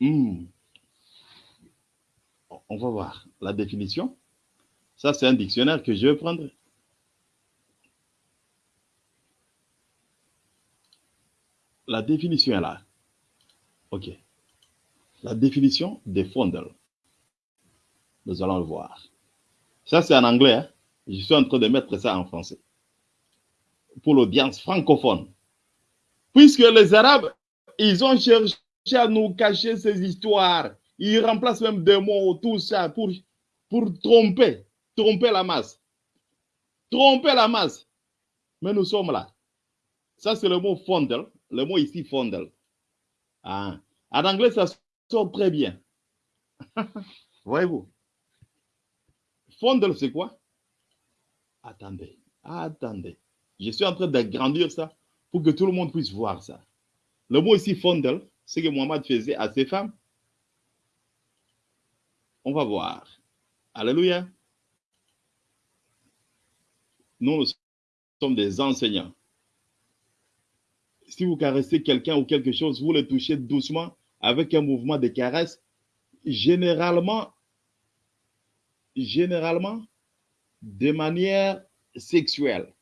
B: hmm. On va voir la définition. Ça, c'est un dictionnaire que je vais prendre. La définition est là. OK. La définition des fondles. Nous allons le voir. Ça, c'est en anglais. hein. Je suis en train de mettre ça en français. Pour l'audience francophone. Puisque les Arabes, ils ont cherché à nous cacher ces histoires. Ils remplacent même des mots, tout ça, pour, pour tromper, tromper la masse. Tromper la masse. Mais nous sommes là. Ça, c'est le mot fondle. Le mot ici, fondle. Ah. En anglais, ça sort très bien. Voyez-vous? Fondle, c'est quoi? Attendez, attendez. Je suis en train d'agrandir ça pour que tout le monde puisse voir ça. Le mot ici, fondle, c'est que Mohamed faisait à ses femmes. On va voir. Alléluia. Nous, sommes des enseignants. Si vous caressez quelqu'un ou quelque chose, vous le touchez doucement avec un mouvement de caresse, généralement, généralement, de manière sexuelle.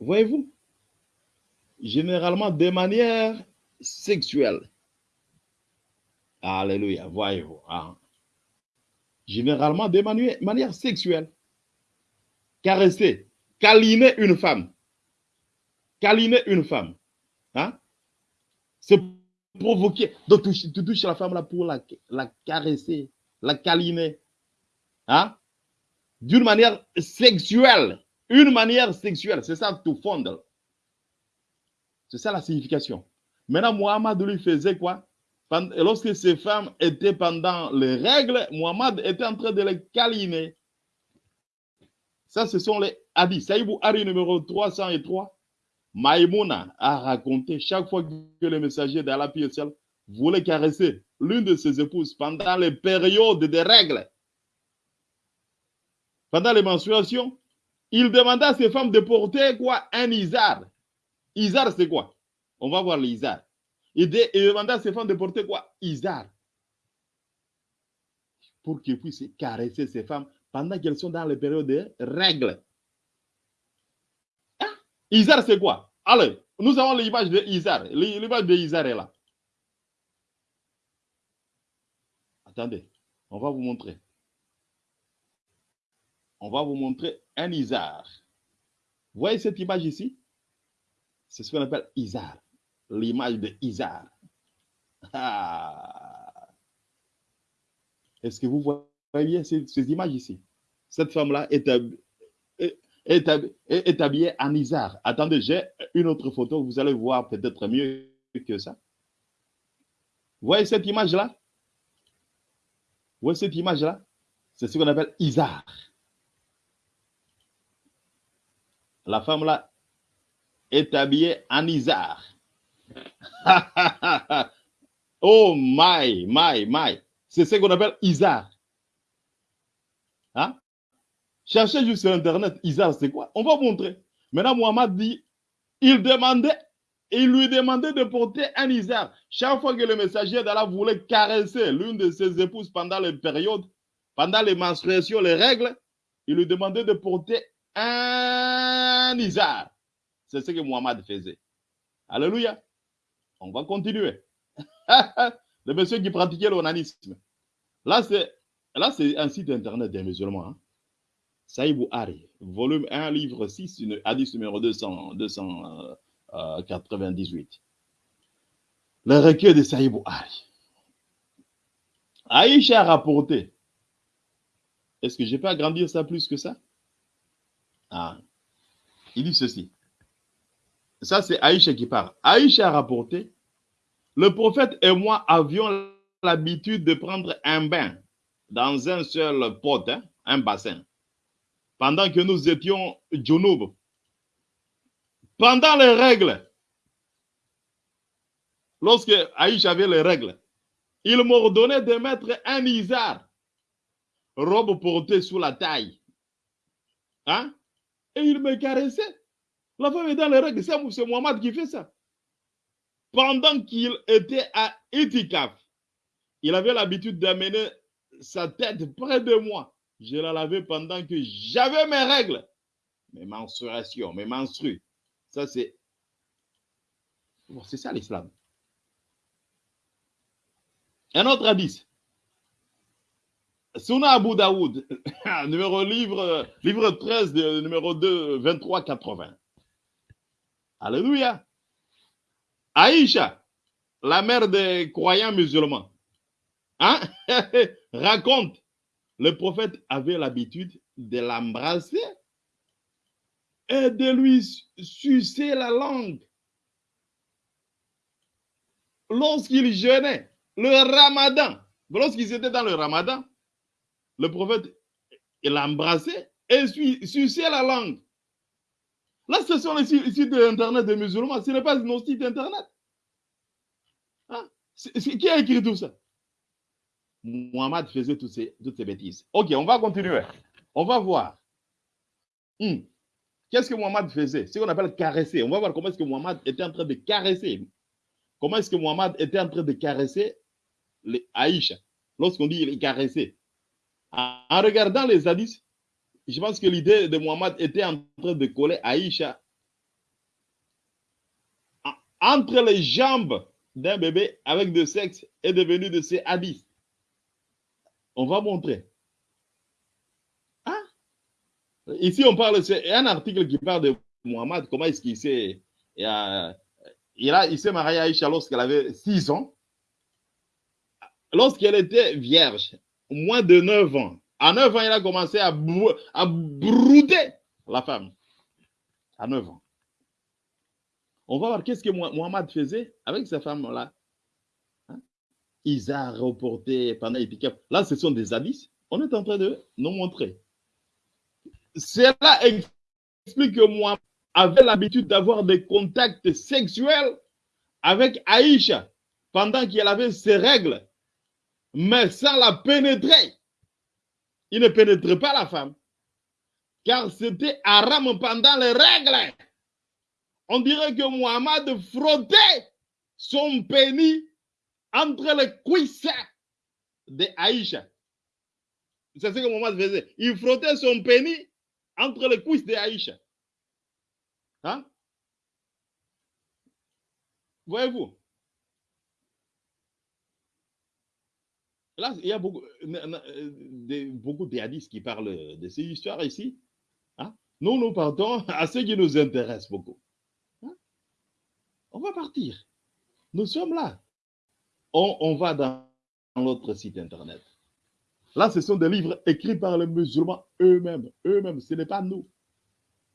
B: Voyez-vous? Généralement de manière sexuelle. Alléluia, voyez-vous. hein. Généralement de manière, sexuelle. Caresser, câliner une femme. Câliner une femme. Hein? C'est provoquer. Donc, tu, touches la femme là pour la, la caresser, la câliner. Hein? D'une manière sexuelle. Une manière sexuelle. C'est ça, tout fondre. C'est ça la signification. Maintenant, Mohamed lui faisait quoi? Lorsque ces femmes étaient pendant les règles, Mohamed était en train de les câliner. Ça, ce sont les hadiths. Saïbou Hari numéro 303. Maïmouna a raconté chaque fois que le messager d'Allah ciel voulait caresser l'une de ses épouses pendant les périodes de règles, pendant les menstruations, il demandait à ses femmes de porter quoi? Un isar. Isar, c'est quoi? On va voir l'isar. Il, dé- il demandait à ses femmes de porter quoi? Isar. Pour qu'ils puissent caresser ces femmes pendant qu'elles sont dans les périodes de règles. Hein? Isar, c'est quoi? Allez, nous avons l'image de Isar. L'image de Isar est là. Attendez, on va vous montrer. On va vous montrer un Isar. Vous voyez cette image ici? C'est ce qu'on appelle Isar. L'image de Isar. Ah. Est-ce que vous voyez bien ces, images ici? Cette femme-là est, est, est est- habillée en Isar. Attendez, j'ai une autre photo. Vous allez voir peut-être mieux que ça. Vous voyez cette image-là? Vous voyez cette image-là? C'est ce qu'on appelle Isar. La femme là est habillée en Isar. oh my, my, my. C'est ce qu'on appelle Isar. Hein? Cherchez juste sur Internet, Isar, c'est quoi? On va vous montrer. Maintenant, Mohamed dit, il lui demandait de porter un Isar. Chaque fois que le messager d'Allah voulait caresser l'une de ses épouses pendant les périodes, pendant les menstruations, les règles, il lui demandait de porter un Isar. C'est ce que Mohamed faisait. Alléluia. On va continuer. le monsieur qui pratiquait l'onanisme. Là, c'est là, c'est un site internet des musulmans. Hein. Saïbou Hari, volume 1, livre 6, une- hadith numéro 200, 298. Le recueil de Saïbou Hari. Aïcha a rapporté. Est-ce que je peux agrandir ça plus que ça? Ah. Il dit ceci. Ça, c'est Aïcha qui parle. Aïcha a rapporté le prophète et moi avions l'habitude de prendre un bain dans un seul pot, hein, un bassin, pendant que nous étions junub, pendant les règles, lorsque Aïcha avait les règles, il m'ordonnait de mettre un isard, robe portée sous la taille. Hein? Et il me caressait. La femme est dans les règles. C'est Mohamed qui fait ça. Pendant qu'il était à Itikaf, il avait l'habitude d'amener sa tête près de moi. Je la lavais pendant que j'avais mes règles, mes menstruations, mes menstrues. Ça, c'est. c'est ça l'islam. Un autre hadith. Suna Abu Daoud, numéro livre, livre 13, de, numéro 2, 23, 80. Alléluia. Aïcha, la mère des croyants musulmans, hein? raconte, le prophète avait l'habitude de l'embrasser et de lui sucer la langue. Lorsqu'il jeûnait, le ramadan, lorsqu'ils étaient dans le ramadan, le prophète, l'embrassait et suçait la langue. Là, ce sont les sites internet des musulmans, ce n'est pas nos sites internet. Hein? qui a écrit tout ça? Muhammad faisait toutes ces, toutes ces bêtises. Ok, on va continuer. On va voir. Hmm. Qu'est-ce que Muhammad faisait? Ce qu'on appelle caresser. On va voir comment est-ce que Muhammad était en train de caresser. Comment est-ce que Muhammad était en train de caresser les Aïcha? Lorsqu'on dit il. En regardant les hadiths, je pense que l'idée de Muhammad était en train de coller Aïcha entre les jambes d'un bébé avec de sexe est devenu de ces hadiths. On va montrer. Hein? Ici, on parle, c'est un article qui parle de Muhammad, comment est-ce qu'il s'est. il, il s'est marié à Aïcha lorsqu'elle avait 6 ans. Lorsqu'elle était vierge, moins de 9 ans. À 9 ans, il a commencé à, brouter la femme. À 9 ans. On va voir qu'est-ce que Mohamed faisait avec sa femme-là. Hein? Isa reporté pendant. Là, ce sont des hadiths. On est en train de nous montrer. Cela explique que moi avait l'habitude d'avoir des contacts sexuels avec Aïcha pendant qu'elle avait ses règles, mais sans la pénétrer. Il ne pénétrait pas la femme, car c'était haram pendant les règles. On dirait que Muhammad frottait son pénis entre les cuisses de Aïcha. C'est ce que Muhammad faisait. Il frottait son pénis entre les cuisses de Aïcha. Hein? Voyez-vous? Là, il y a beaucoup de, beaucoup de hadiths qui parlent de ces histoires ici. Hein? Nous, nous partons à ce qui nous intéresse beaucoup. Hein? On va partir. Nous sommes là. On, on va dans notre site internet. Là, ce sont des livres écrits par les musulmans eux-mêmes. Eux-mêmes, ce n'est pas nous.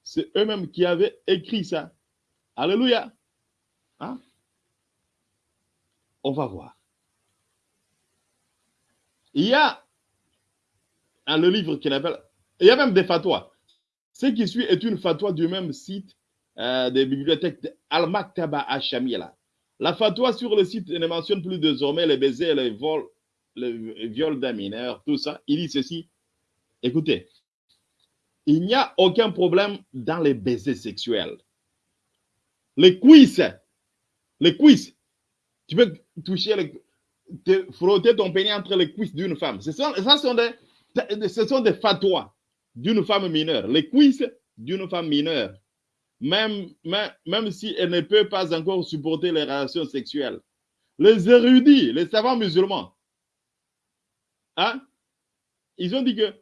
B: C'est eux-mêmes qui avaient écrit ça. Alléluia. Hein? On va voir. Il y a le livre qu'il appelle. Il y a même des fatwas. Ce qui suit est une fatwa du même site euh, des bibliothèques Al-Maktaba Hachamila. La fatwa sur le site ne mentionne plus désormais les baisers, les vols, le viol d'un mineur, tout ça. Il dit ceci. Écoutez, il n'y a aucun problème dans les baisers sexuels. Les cuisses, les cuisses, tu peux toucher, les, frotter ton pénis entre les cuisses d'une femme. Ce sont, ça sont des, ce sont des fatwas d'une femme mineure. Les cuisses d'une femme mineure. Même, même, même si elle ne peut pas encore supporter les relations sexuelles. Les érudits, les savants musulmans, hein, ils ont dit que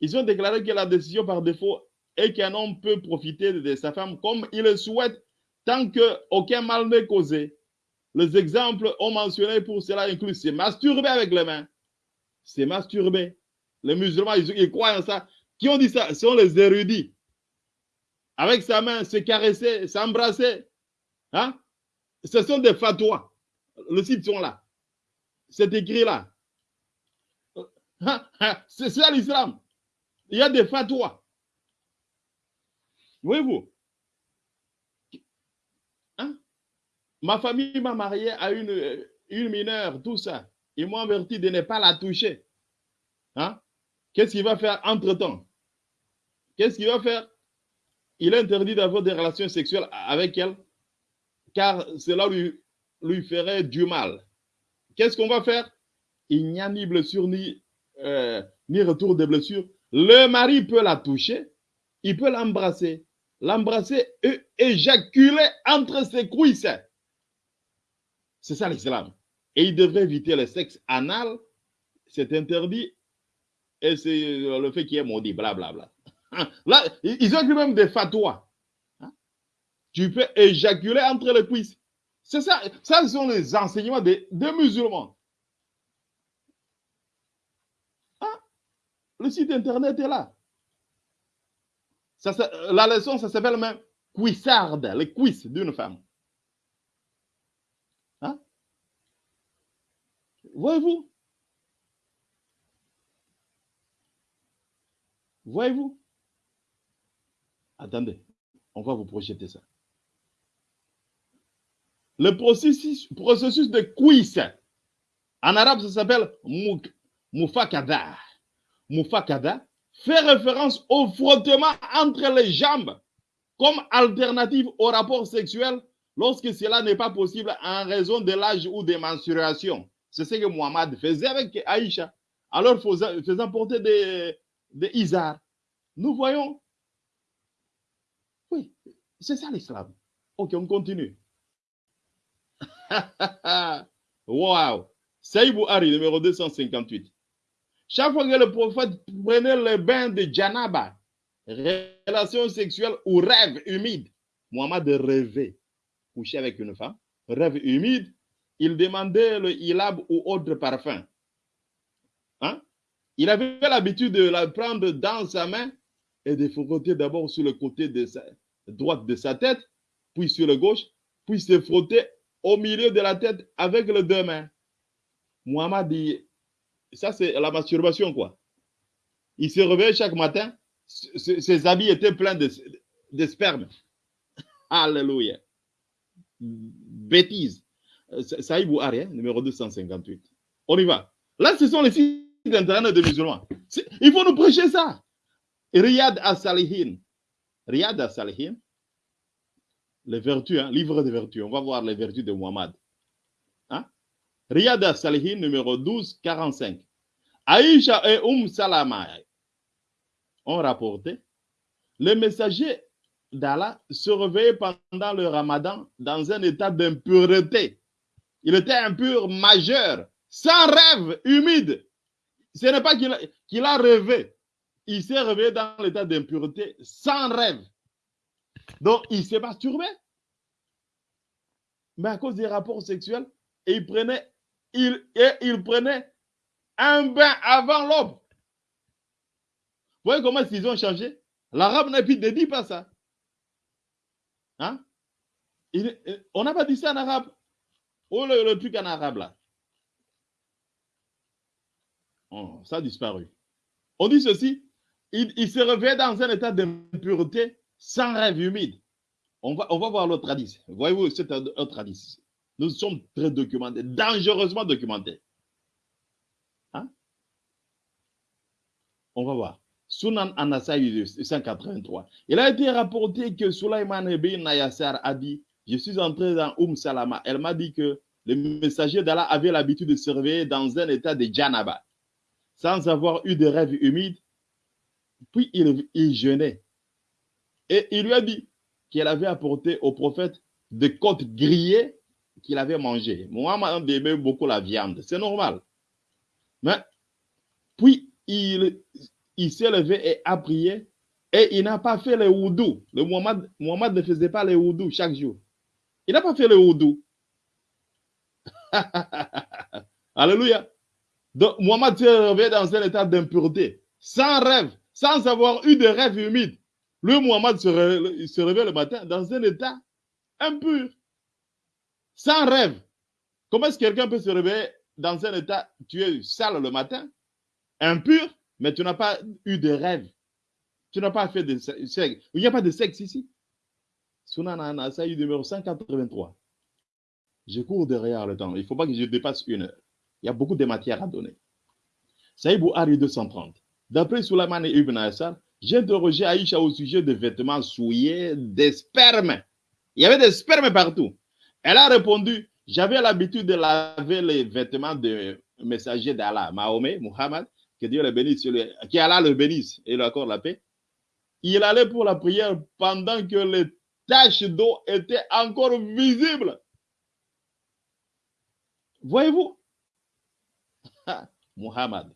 B: ils ont déclaré que la décision par défaut est qu'un homme peut profiter de sa femme comme il le souhaite tant qu'aucun mal n'est causé. Les exemples ont mentionné pour cela incluent se masturber avec les mains, se masturber. Les musulmans, ils, croient en ça. Qui ont dit ça? Ce sont les érudits. Avec sa main, se caresser, s'embrasser. Hein? Ce sont des fatwas. Le site sont là. C'est écrit là. C'est ça l'islam. Il y a des fatwas. Voyez-vous? Ma famille m'a marié à une, une mineure, tout ça. Ils m'ont averti de ne pas la toucher. Hein? Qu'est-ce qu'il va faire entre-temps? Qu'est-ce qu'il va faire? Il est interdit d'avoir des relations sexuelles avec elle, car cela lui, lui ferait du mal. Qu'est-ce qu'on va faire? Il n'y a ni blessure, ni, euh, ni retour de blessure. Le mari peut la toucher, il peut l'embrasser, l'embrasser et éjaculer entre ses cuisses. C'est ça l'islam. Et il devrait éviter le sexe anal, c'est interdit, et c'est le fait qu'il est maudit, blablabla. Là, ils ont écrit même des fatwas. Hein? Tu peux éjaculer entre les cuisses. C'est ça, ça ce sont les enseignements des, musulmans. Ah, le site internet est là. Ça, la leçon, ça s'appelle même cuissarde, les cuisses d'une femme. Hein? Voyez-vous? Voyez-vous? Attendez, on va vous projeter ça. Le processus, de cuisse, en arabe, ça s'appelle mufakada. Mufakada fait référence au frottement entre les jambes comme alternative au rapport sexuel lorsque cela n'est pas possible en raison de l'âge ou des menstruations. C'est ce que Muhammad faisait avec Aïcha. Alors, faisant porter des, des isards. Nous voyons. Oui, c'est ça l'islam. Ok, on continue. wow. Saïbou Ari, numéro 258. Chaque fois que le prophète prenait le bain de Janaba, relation sexuelle ou rêve humide, Mohamed rêvait, coucher avec une femme, rêve humide, il demandait le hilab ou autre parfum. Hein? Il avait l'habitude de la prendre dans sa main et de frotter d'abord sur le côté de droite de sa tête, puis sur le gauche, puis se frotter au milieu de la tête avec les deux mains. Muhammad dit, ça c'est la masturbation quoi. Il se réveillait chaque matin, ses habits étaient pleins de, de sperme. Alléluia. Bêtise. Saïd Bouhari, hein, numéro 258. On y va. Là, ce sont les sites internet des musulmans. Il faut nous prêcher ça. Riyad as-Salihin. Riyad as-Salihin. Les vertus, hein, livre des vertus. On va voir les vertus de Muhammad. Hein? Riyad as-Salihin, numéro 12, 45. Aïcha et Umm Salama ont rapporté le messager d'Allah se réveillait pendant le ramadan dans un état d'impureté. Il était impur majeur, sans rêve, humide. Ce n'est pas qu'il a, rêvé. Il s'est réveillé dans l'état d'impureté, sans rêve. Donc, il s'est masturbé. Mais à cause des rapports sexuels, il prenait, il, prenait un bain avant l'aube. Vous voyez comment ils ont changé? L'arabe ne dit pas ça. Hein? On n'a pas dit ça en arabe. Oh, le, truc en arabe là. Oh, ça a disparu. On dit ceci. Il, se réveille dans un état d'impureté sans rêve humide. On va, on voir l'autre hadith. Voyez-vous, c'est un autre hadith. Nous sommes très documentés, dangereusement documentés. Hein? On va voir. Sunan Anasai 183. Il a été rapporté que Sulaiman ibn Nayassar a dit Je suis entré dans Umm Salama. Elle m'a dit que le messager d'Allah avait l'habitude de se réveiller dans un état de Janaba, sans avoir eu de rêve humide. Puis il, il jeûnait. Et il lui a dit qu'elle avait apporté au prophète des côtes grillées qu'il avait mangées. Mohamed aimait beaucoup la viande. C'est normal. Mais puis il, s'est levé et a prié et il n'a pas fait le oudou. Le ne faisait pas le oudou chaque jour. Il n'a pas fait le oudou. Alléluia. Donc, Mohamed s'est réveillé dans un état d'impureté, sans rêve, sans avoir eu de rêve humide. Le Mohamed se, réveille, se réveille le matin dans un état impur, sans rêve. Comment est-ce que quelqu'un peut se réveiller dans un état, tu es sale le matin, impur, mais tu n'as pas eu de rêve? Tu n'as pas fait de sexe. Il n'y a pas de sexe ici? Sunan Anasai numéro 183. Je cours derrière le temps. Il ne faut pas que je dépasse une heure. Il y a beaucoup de matières à donner. Saïd Bouhari 230. D'après Souleyman Ibn Assar, j'ai interrogé Aïcha au sujet des vêtements souillés, des spermes. Il y avait des spermes partout. Elle a répondu, j'avais l'habitude de laver les vêtements de messager d'Allah, Mahomet, Muhammad, que Dieu le bénisse, qui Allah le bénisse et lui accorde la paix. Il allait pour la prière pendant que les taches d'eau étaient encore visibles. Voyez-vous? Muhammad,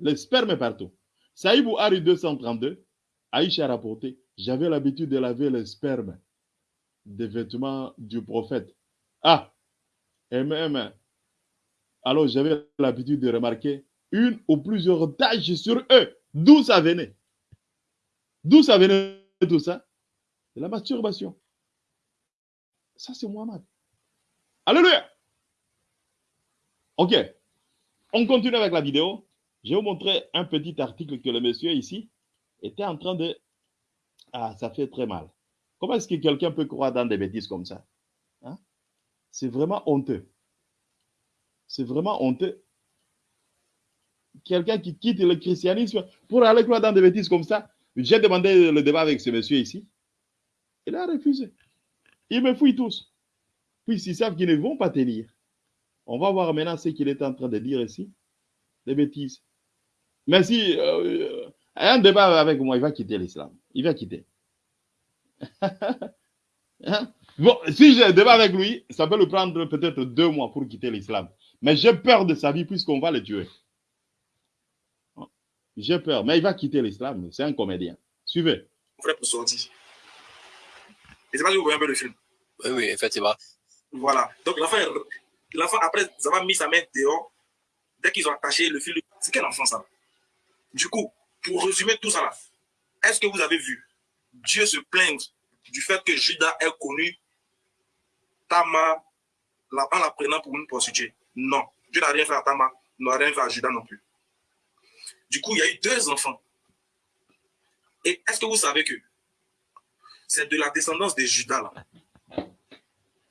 B: le sperme partout. Saïd Bouhari 232, Aïcha rapporté, j'avais l'habitude de laver le sperme des vêtements du prophète. Ah, et même, alors j'avais l'habitude de remarquer une ou plusieurs taches sur eux. D'où ça venait? D'où ça venait tout ça? De la masturbation. Ça, c'est Muhammad. Alléluia. Ok. On continue avec la vidéo. Je vais vous montrer un petit article que le monsieur ici était en train de... Ah, ça fait très mal. Comment est-ce que quelqu'un peut croire dans des bêtises comme ça hein? C'est vraiment honteux. C'est vraiment honteux. Quelqu'un qui quitte le christianisme pour aller croire dans des bêtises comme ça. J'ai demandé le débat avec ce monsieur ici. Il a refusé. Ils me fouillent tous. Puis ils savent qu'ils ne vont pas tenir. On va voir maintenant ce qu'il est en train de dire ici. Des bêtises. Mais si euh, un débat avec moi, il va quitter l'islam. Il va quitter. hein? Bon, si j'ai un débat avec lui, ça peut lui prendre peut-être deux mois pour quitter l'islam. Mais j'ai peur de sa vie puisqu'on va le tuer. J'ai peur, mais il va quitter l'islam. C'est un comédien. Suivez.
C: Frère pour sortir. Et c'est pas si vous voyez un peu le film.
D: Oui, oui, effectivement.
C: Voilà. Donc l'enfant, l'enfant après avoir mis sa main dehors, dès qu'ils ont attaché le fil, c'est quel enfant ça? Du coup, pour résumer tout ça là, est-ce que vous avez vu? Dieu se plaindre du fait que Judas ait connu Tamar en la prenant pour une prostituée Non. Dieu n'a rien fait à Tamar, n'a rien fait à Judas non plus. Du coup, il y a eu deux enfants. Et est-ce que vous savez que c'est de la descendance de Judas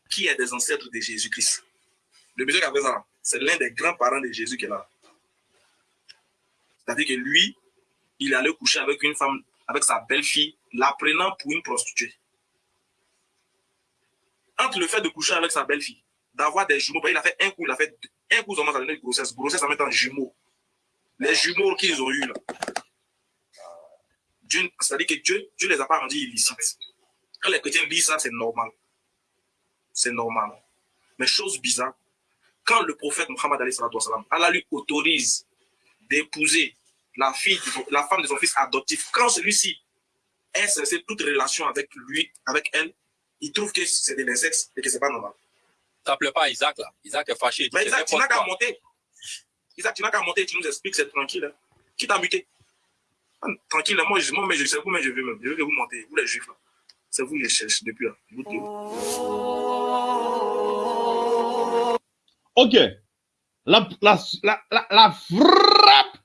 C: qui est des ancêtres de Jésus-Christ? Le monsieur qui a fait ça, c'est l'un des grands-parents de Jésus qui est là. C'est-à-dire que lui, il allait coucher avec une femme, avec sa belle-fille, la prenant pour une prostituée. Entre le fait de coucher avec sa belle-fille, d'avoir des jumeaux, il a fait un coup, il a fait un coup, ça a donné une grossesse. Grossesse, ça met en jumeaux. Les jumeaux qu'ils ont eu là. C'est-à-dire que Dieu, Dieu les a pas rendus illicites. Quand les chrétiens disent ça, c'est normal. C'est normal. Mais chose bizarre, quand le prophète Mohammed Allah lui autorise d'épouser la fille, la femme de son fils adoptif, quand celui-ci est censé toute relation avec lui, avec elle, il trouve que c'est de l'incexe et que c'est pas normal.
D: Ça plaît pas Isaac là. Isaac est fâché.
C: Mais Isaac, tu n'as qu'à monter. Isaac, tu n'as qu'à monter, tu nous expliques, c'est tranquille. Hein. Qui t'a muté? Tranquille, moi, je, moi mais je sais vous, mais je veux même. Je veux que vous montez, vous les juifs là. C'est vous les cherchez depuis là. Vous
B: Ok. La, la, la, la, frappe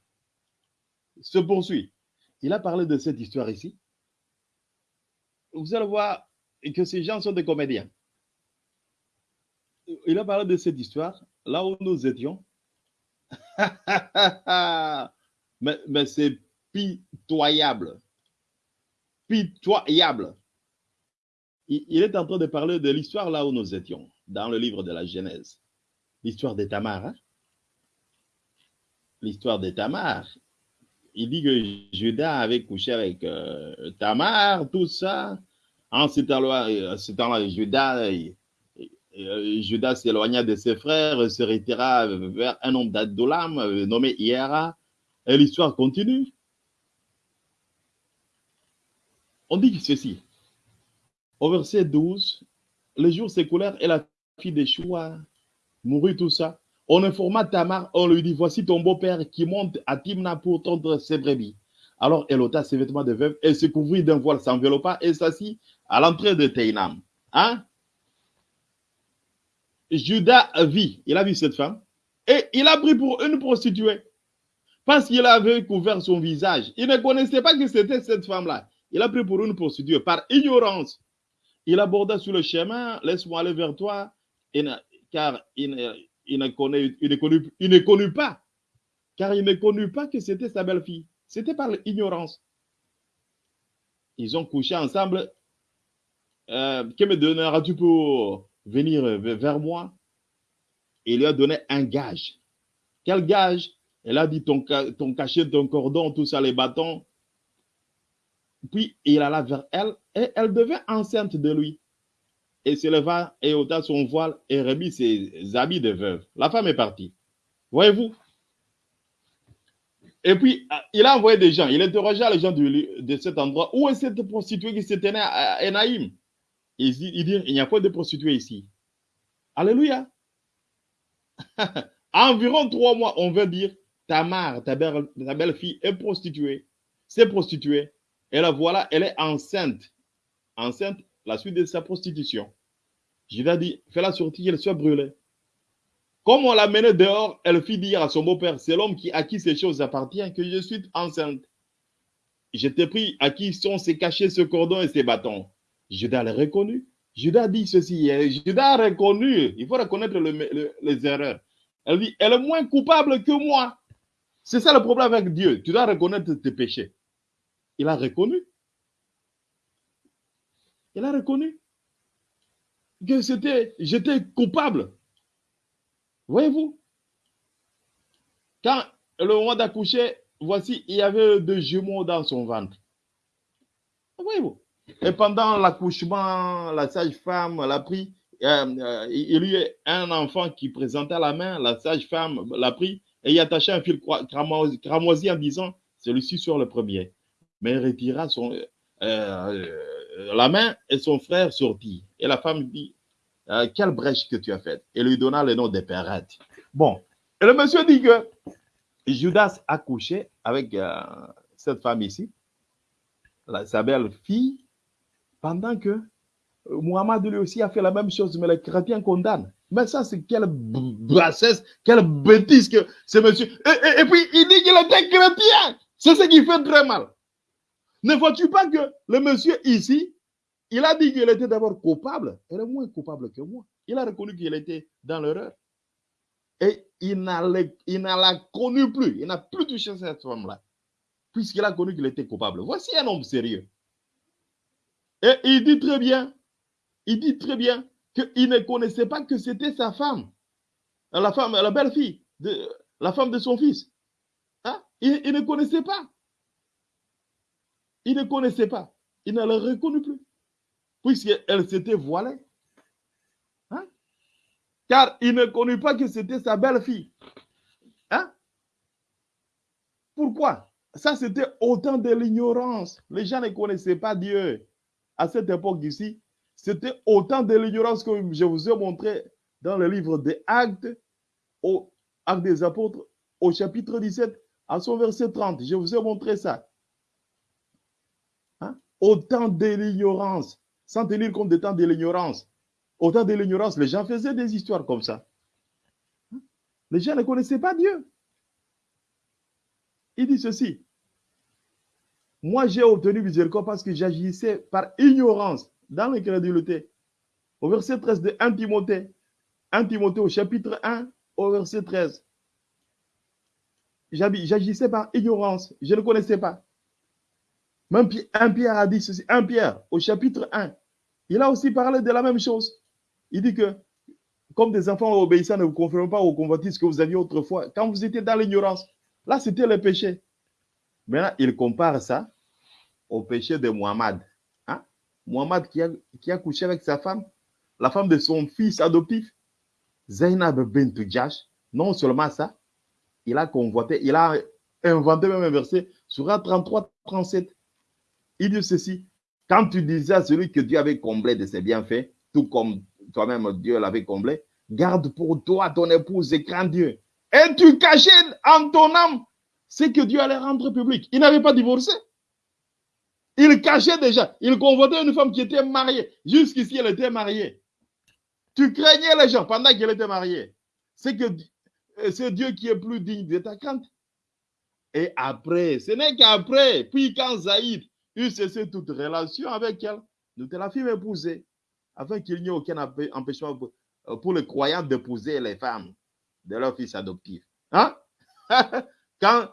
B: se poursuit. Il a parlé de cette histoire ici. Vous allez voir que ces gens sont des comédiens. Il a parlé de cette histoire là où nous étions. mais, mais c'est pitoyable. Pitoyable. Il, il est en train de parler de l'histoire là où nous étions, dans le livre de la Genèse. L'histoire de Tamar. Hein? L'histoire de Tamar. Il dit que Judas avait couché avec euh, Tamar, tout ça. En ce temps-là, temps Judas, euh, Judas s'éloigna de ses frères, se retira vers un homme d'Adolam nommé Hiera, et l'histoire continue. On dit ceci. Au verset 12, les jours s'écoulèrent et la fille de Choua mourut tout ça. On informa Tamar, on lui dit, voici ton beau-père qui monte à Timna pour tendre ses brebis. Alors elle ôta ses vêtements de veuve et se couvrit d'un voile, s'enveloppa et s'assit à l'entrée de Teinam. Hein? Judas vit, il a vu cette femme, et il a pris pour une prostituée. Parce qu'il avait couvert son visage. Il ne connaissait pas que c'était cette femme-là. Il a pris pour une prostituée par ignorance. Il aborda sur le chemin, laisse-moi aller vers toi. Car il, ne- connaît, connut, pas, car il ne connut pas que c'était sa belle-fille. C'était par l'ignorance. Ils ont couché ensemble. Euh, que me donneras-tu pour venir vers moi? Il lui a donné un gage. Quel gage? Elle a dit ton, ton cachet, ton cordon, tout ça, les bâtons. Puis il alla vers elle et elle devint enceinte de lui. Et se leva et ôta son voile et remit ses habits de veuve. La femme est partie. Voyez-vous? Et puis, il a envoyé des gens. Il interrogea les gens lieu- de cet endroit. Où est cette prostituée qui se tenait à Enaïm? Il dit, il il n'y a pas de prostituée ici. Alléluia. Environ trois mois, on veut dire, Tamar, ta belle, ta belle-fille, est prostituée. C'est prostituée. Et la voilà, elle est enceinte. Enceinte, la suite de sa prostitution. Judas dit, fais-la sortir, qu'elle soit brûlée. Comme on l'a menée dehors, elle fit dire à son beau-père, c'est l'homme qui, à qui ces choses appartiennent, que je suis enceinte. Je t'ai pris à qui sont ces cachets, ce cordon et ces bâtons. Judas l'a reconnu. Judas dit ceci. Judas a reconnu. Il faut reconnaître le- le- les erreurs. Elle dit, elle est moins coupable que moi. C'est ça le problème avec Dieu. Tu dois reconnaître tes péchés. Il a reconnu. Il a reconnu que c'était, j'étais coupable. Voyez-vous, quand le moment d'accoucher, voici, il y avait deux jumeaux dans son ventre. Voyez-vous? Et pendant l'accouchement, la sage-femme l'a pris. euh, euh, il y a un enfant qui présentait la main, la sage-femme l'a pris et y attachait un fil cramoisi en disant celui-ci sur le premier. Mais il retira son, euh, la main et son frère sortit. Et la femme dit euh, Quelle brèche que tu as faite Et lui donna le nom de Perrette. Bon, et le monsieur dit que Judas a couché avec euh, cette femme ici, la- sa belle fille, pendant que euh, Muhammad lui aussi a fait la même chose, mais les chrétiens condamnent. Mais ça, c'est quelle bassesse, quelle bêtise que ce monsieur. Et, et- et puis, il dit qu'il était chrétien. C'est ce qui fait très mal. Ne vois-tu pas que le monsieur ici, il a dit qu'il était d'abord coupable. Elle est moins coupable que moi. Il a reconnu qu'il était dans l'erreur. Et il n'a il la connu plus. Il n'a plus touché cette femme-là. Puisqu'il a connu qu'il était coupable. Voici un homme sérieux. Et il dit très bien, il dit très bien qu'il ne connaissait pas que c'était sa femme. La femme, la belle-fille, la femme de son fils. Hein? Il, il ne connaissait pas. Il ne connaissait pas. Il ne la reconnu plus. Puisqu'elle s'était voilée. Hein? Car il ne connut pas que c'était sa belle-fille. Hein? Pourquoi? Ça, c'était autant de l'ignorance. Les gens ne connaissaient pas Dieu. À cette époque ici, c'était autant de l'ignorance que je vous ai montré dans le livre des Actes, au Actes des Apôtres, au chapitre 17, à son verset 30. Je vous ai montré ça. Autant de l'ignorance, sans tenir compte des temps de l'ignorance. Autant de l'ignorance, les gens faisaient des histoires comme ça. Les gens ne connaissaient pas Dieu. Il dit ceci. Moi, j'ai obtenu miséricorde parce que j'agissais par ignorance dans l'incrédulité. Au verset 13 de 1 Timothée, 1 Timothée au chapitre 1, au verset 13. J'habi- J'agissais par ignorance, je ne connaissais pas. Même un Pierre a dit ceci, un Pierre au chapitre 1, il a aussi parlé de la même chose. Il dit que, comme des enfants obéissants, ne vous conformez pas aux convoitises que vous aviez autrefois, quand vous étiez dans l'ignorance. Là, c'était le péché. Maintenant, il compare ça au péché de Muhammad. Hein? Muhammad qui a, qui a couché avec sa femme, la femme de son fils adoptif, Zainab bint Jash. Non seulement ça, il a convoité, il a inventé même un verset, Surah 33, 37. Il dit ceci, quand tu disais à celui que Dieu avait comblé de ses bienfaits, tout comme toi-même Dieu l'avait comblé, garde pour toi ton épouse et crains Dieu. Et tu cachais en ton âme ce que Dieu allait rendre public. Il n'avait pas divorcé. Il cachait déjà. Il convoitait une femme qui était mariée. Jusqu'ici, elle était mariée. Tu craignais les gens pendant qu'elle était mariée. C'est que euh, c'est Dieu qui est plus digne de ta crainte. Et après, ce n'est qu'après, puis quand Zaïd eut cessé toute relation avec elle, nous te la fîmes épouser, afin qu'il n'y ait aucun empê- empêchement euh, pour les croyants d'épouser les femmes de leurs fils adoptifs. Hein? quand,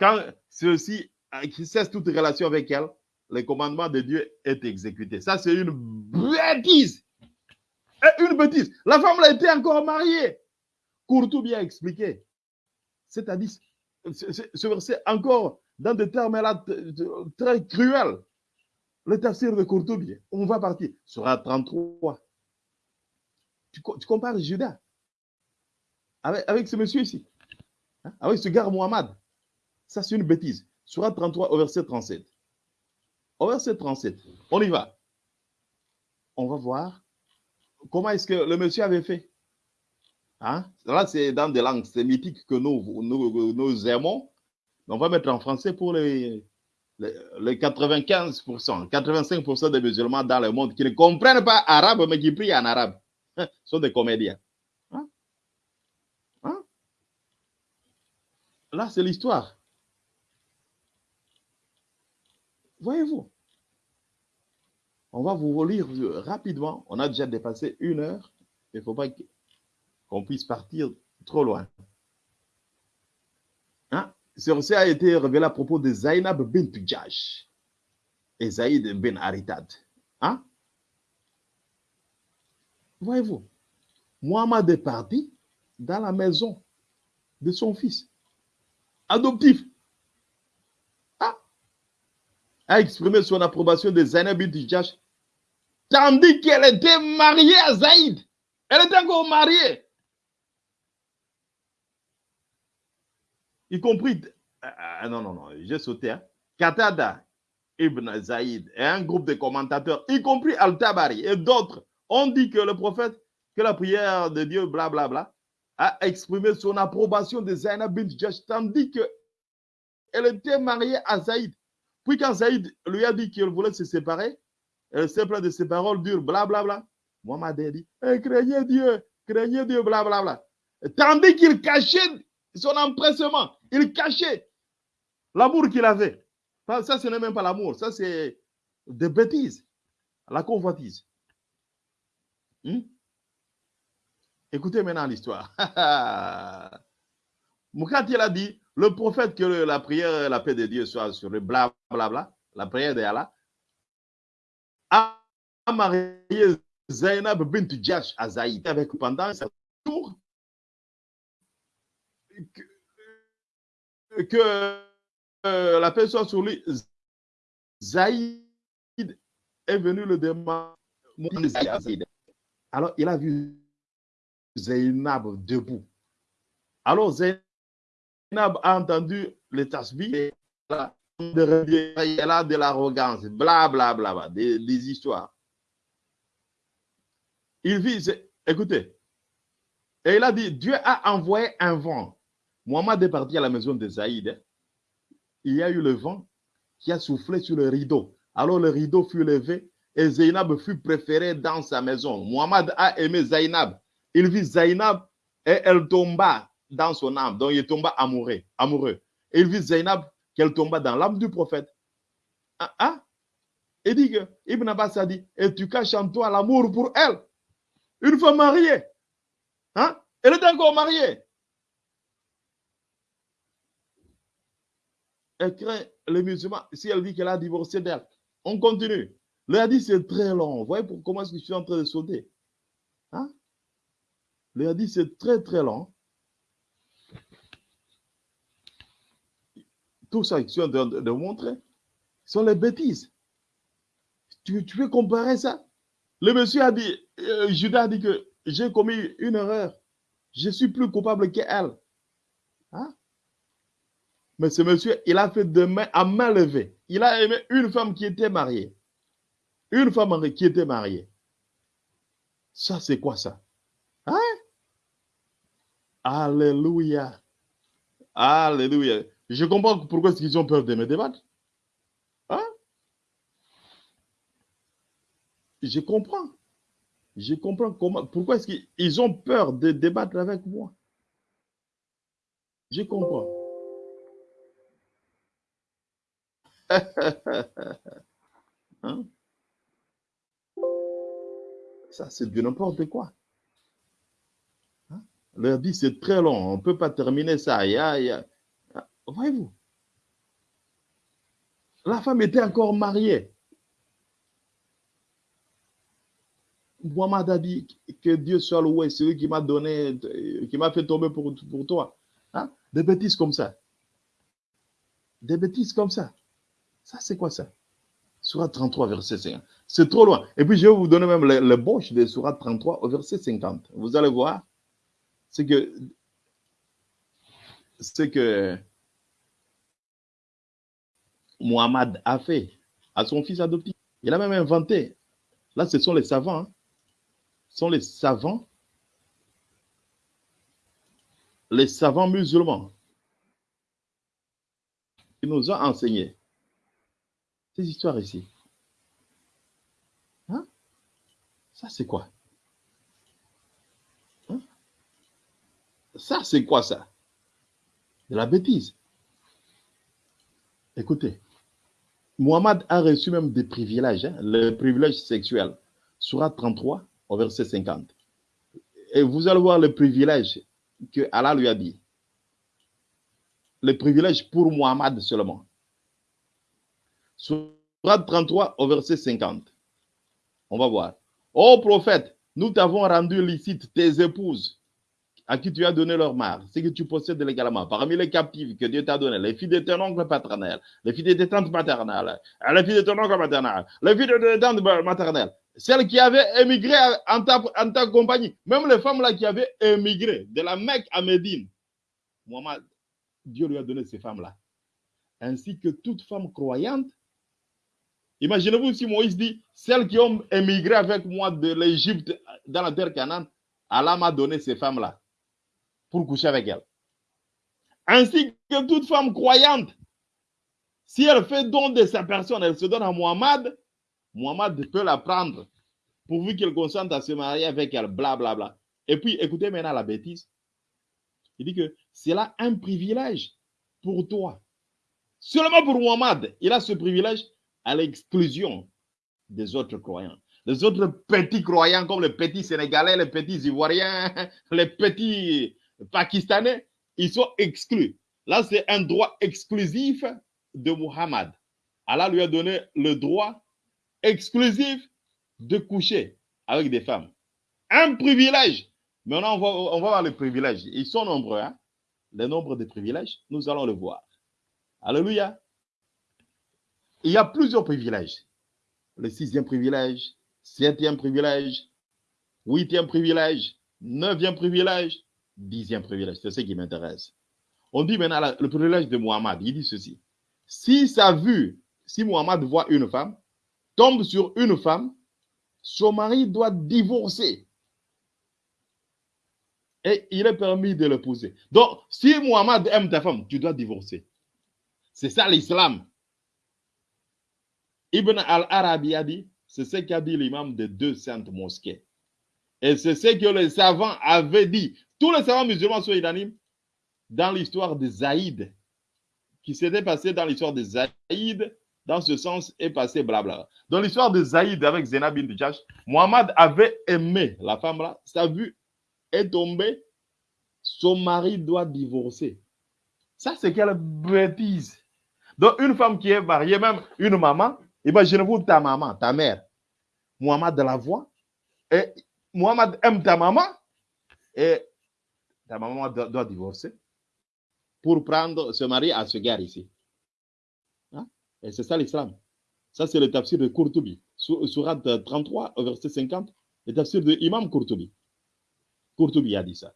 B: quand ceux-ci euh, cessent toute relation avec elles, le commandement de Dieu est exécuté. Ça, c'est une bêtise. Une bêtise. La femme a été encore mariée. Courtou bien expliqué. C'est-à-dire, ce- ce ce verset encore dans des termes là très cruels. Le tafsir de Courtoubi, on va partir. Sera 33. Tu, tu compares Judas avec, ce monsieur ici, hein, avec ce gars Mohamed. Ça, c'est une bêtise. Sera 33 au verset 37. Au verset 37, on y va. On va voir comment est-ce que le monsieur avait fait. Hein? Là, c'est dans des langues sémitiques que nous, nous aimons. On va mettre en français pour les, les, les 95%, 85% des musulmans dans le monde qui ne comprennent pas arabe, mais qui prient en arabe. Hein, Ce sont des comédiens. Hein? Hein? Là, c'est l'histoire. Voyez-vous, on va vous relire rapidement. On a déjà dépassé une heure. Il ne faut pas qu'on puisse partir trop loin. Ce verset a été révélé à propos de Zainab bint Jash et Zaïd bin Haritad. Hein? Voyez-vous, Mohamed est parti dans la maison de son fils adoptif. Ah! A exprimé son approbation de Zainab bint Jash tandis qu'elle était mariée à Zaïd. Elle était encore mariée. Y compris, ah, ah, non, non, non, j'ai sauté, hein. Qatada Ibn Zaïd et un groupe de commentateurs, y compris Al-Tabari et d'autres, ont dit que le prophète, que la prière de Dieu, blablabla, bla, bla, a exprimé son approbation de Zainab bint Jash, tandis que elle était mariée à Zaïd. Puis quand Zaïd lui a dit qu'il voulait se séparer, elle s'est plainte de ses paroles dures, blablabla. Bla, bla. Mohamed a dit, eh, craignez Dieu, craignez Dieu, blablabla. Tandis qu'il cachait son empressement. Il cachait l'amour qu'il avait. Ça, ce n'est même pas l'amour. Ça, c'est des bêtises. La convoitise. Hmm? Écoutez maintenant l'histoire. Moukati a dit, le prophète que la prière, la paix de Dieu soit sur le bla bla bla, la prière d'Allah, a marié Zainab bint Jash à avec pendant sa tour que, que, euh, la soit sur lui. Zaïd est venu le demander. Alors, il a vu Zainab debout. Alors, Zainab a entendu les tasbih et elle a de- l'arrogance, bla bla bla, bla, des, des histoires. Il vit, écoutez, et il a dit, Dieu a envoyé un vent. Mohamed est parti à la maison de Zaïd. Il y a eu le vent qui a soufflé sur le rideau. Alors le rideau fut levé et Zainab fut préférée dans sa maison. Mohamed a aimé Zainab. Il vit Zainab et elle tomba dans son âme. Donc il tomba amoureux. amoureux. Et il vit Zainab qu'elle tomba dans l'âme du prophète. Ah, ah. Il dit que Ibn Abbas a dit, et tu caches en toi l'amour pour elle. Une femme mariée. Hein? Elle est encore mariée. Elle craint les musulmans si elle dit qu'elle a divorcé d'elle. On continue. Le hadith, c'est très long. Vous voyez pour, comment est-ce que je suis en train de sauter? Hein? Le hadith, c'est très, très long. Tout ça que je suis en train de, de montrer sont les bêtises. Tu, tu peux comparer ça? Le monsieur a dit, euh, Judas a dit que j'ai commis une erreur. Je suis plus coupable qu'elle. Mais ce monsieur, il a fait de main à main levée. Il a aimé une femme qui était mariée. Une femme qui était mariée. Ça, c'est quoi ça? Hein? Alléluia. Alléluia. Je comprends pourquoi est-ce ont peur de me débattre. Hein? Je comprends. Je comprends comment, pourquoi est-ce qu'ils ont peur de débattre avec moi? Je comprends. Hein? Ça, c'est du n'importe quoi. Le hadith, c'est très long. On ne peut pas terminer ça. Voyez-vous, la femme était encore mariée. Muhammad a dit que Dieu soit loué, c'est lui qui m'a donné, qui m'a fait tomber pour, pour toi. Hein? Des bêtises comme ça. Des bêtises comme ça. Ça, c'est quoi ça? Surat 33, verset 50. C'est trop loin. Et puis, je vais vous donner même le, le boche de Surat 33 au verset 50. Vous allez voir. C'est que, c'est que Muhammad a fait à son fils adoptif. Il a même inventé. Là, ce sont les savants. Hein. Ce sont les savants. Les savants musulmans. qui nous ont enseigné ces histoires ici. Hein? Ça, c'est quoi? Hein? Ça, c'est quoi ça? De la bêtise. Écoutez, Muhammad a reçu même des privilèges, hein, le privilège sexuel. Surat 33, au verset 50. Et vous allez voir le privilège que Allah lui a dit. Le privilège pour Muhammad seulement. Surat 33 au verset 50. On va voir. Ô prophète, nous t'avons rendu licite tes épouses à qui tu as donné leur mare, c'est que tu possèdes légalement, parmi les captives que Dieu t'a donné, les filles de ton oncle paternel, les filles de tes tantes maternelles, les filles de ton oncle maternel, les filles de tes tantes maternelles, celles qui avaient émigré en ta, compagnie, même les femmes là qui avaient émigré de la Mecque à Médine, Dieu lui a donné ces femmes-là, ainsi que toute femme croyante. Imaginez-vous si Moïse dit, celles qui ont émigré avec moi de l'Égypte dans la terre Canaan, Allah m'a donné ces femmes-là pour coucher avec elle. Ainsi que toute femme croyante, si elle fait don de sa personne, elle se donne à Muhammad, Muhammad peut la prendre pourvu qu'elle consente à se marier avec elle, blablabla. Bla, bla. Et puis, écoutez maintenant la bêtise. Il dit que c'est là un privilège pour toi. Seulement pour Muhammad, il a ce privilège à l'exclusion des autres croyants. Les autres petits croyants comme les petits Sénégalais, les petits Ivoiriens, les petits Pakistanais, ils sont exclus. Là, c'est un droit exclusif de Muhammad. Allah lui a donné le droit exclusif de coucher avec des femmes. Un privilège. Maintenant, on va, voir les privilèges. Ils sont nombreux. Hein? Le nombre de privilèges, nous allons le voir. Alléluia. Il y a plusieurs privilèges. Le sixième privilège, septième privilège, huitième privilège, neuvième privilège, dixième privilège. C'est ce qui m'intéresse. On dit maintenant le privilège de Muhammad. Il dit ceci. Si sa vue, si Muhammad voit une femme, tombe sur une femme, son mari doit divorcer. Et il est permis de l'épouser. Donc, si Muhammad aime ta femme, tu dois divorcer. C'est ça l'islam. Ibn al-Arabi a dit, c'est ce qu'a dit l'imam de deux saintes mosquées. Et c'est ce que les savants avaient dit. Tous les savants musulmans sont unanimes dans l'histoire de Zaïd, qui s'était passé dans l'histoire de Zaïd, dans ce sens, est passé blabla. Dans l'histoire de Zaïd avec Zénab bin Jash, Mohamed avait aimé la femme là, sa vue est tombée, son mari doit divorcer. Ça, c'est quelle bêtise. Donc, une femme qui est mariée, même une maman, imaginez-vous ta maman, ta mère, Mohamed la voix, et Mohamed aime ta maman, et ta maman doit, divorcer pour prendre ce mari à ce gars ici. Hein? Et c'est ça l'islam. Ça, c'est le tafsir de Courtoubi. Surat 33, verset 50, le tafsir de Imam Courtoubi. Courtoubi a dit ça.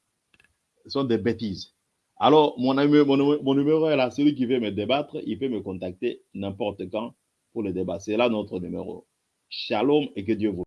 B: Ce sont des bêtises. Alors, mon, mon, mon numéro est là. Celui qui veut me débattre, il peut me contacter n'importe quand pour le débat. C'est là notre numéro. Shalom et que Dieu vous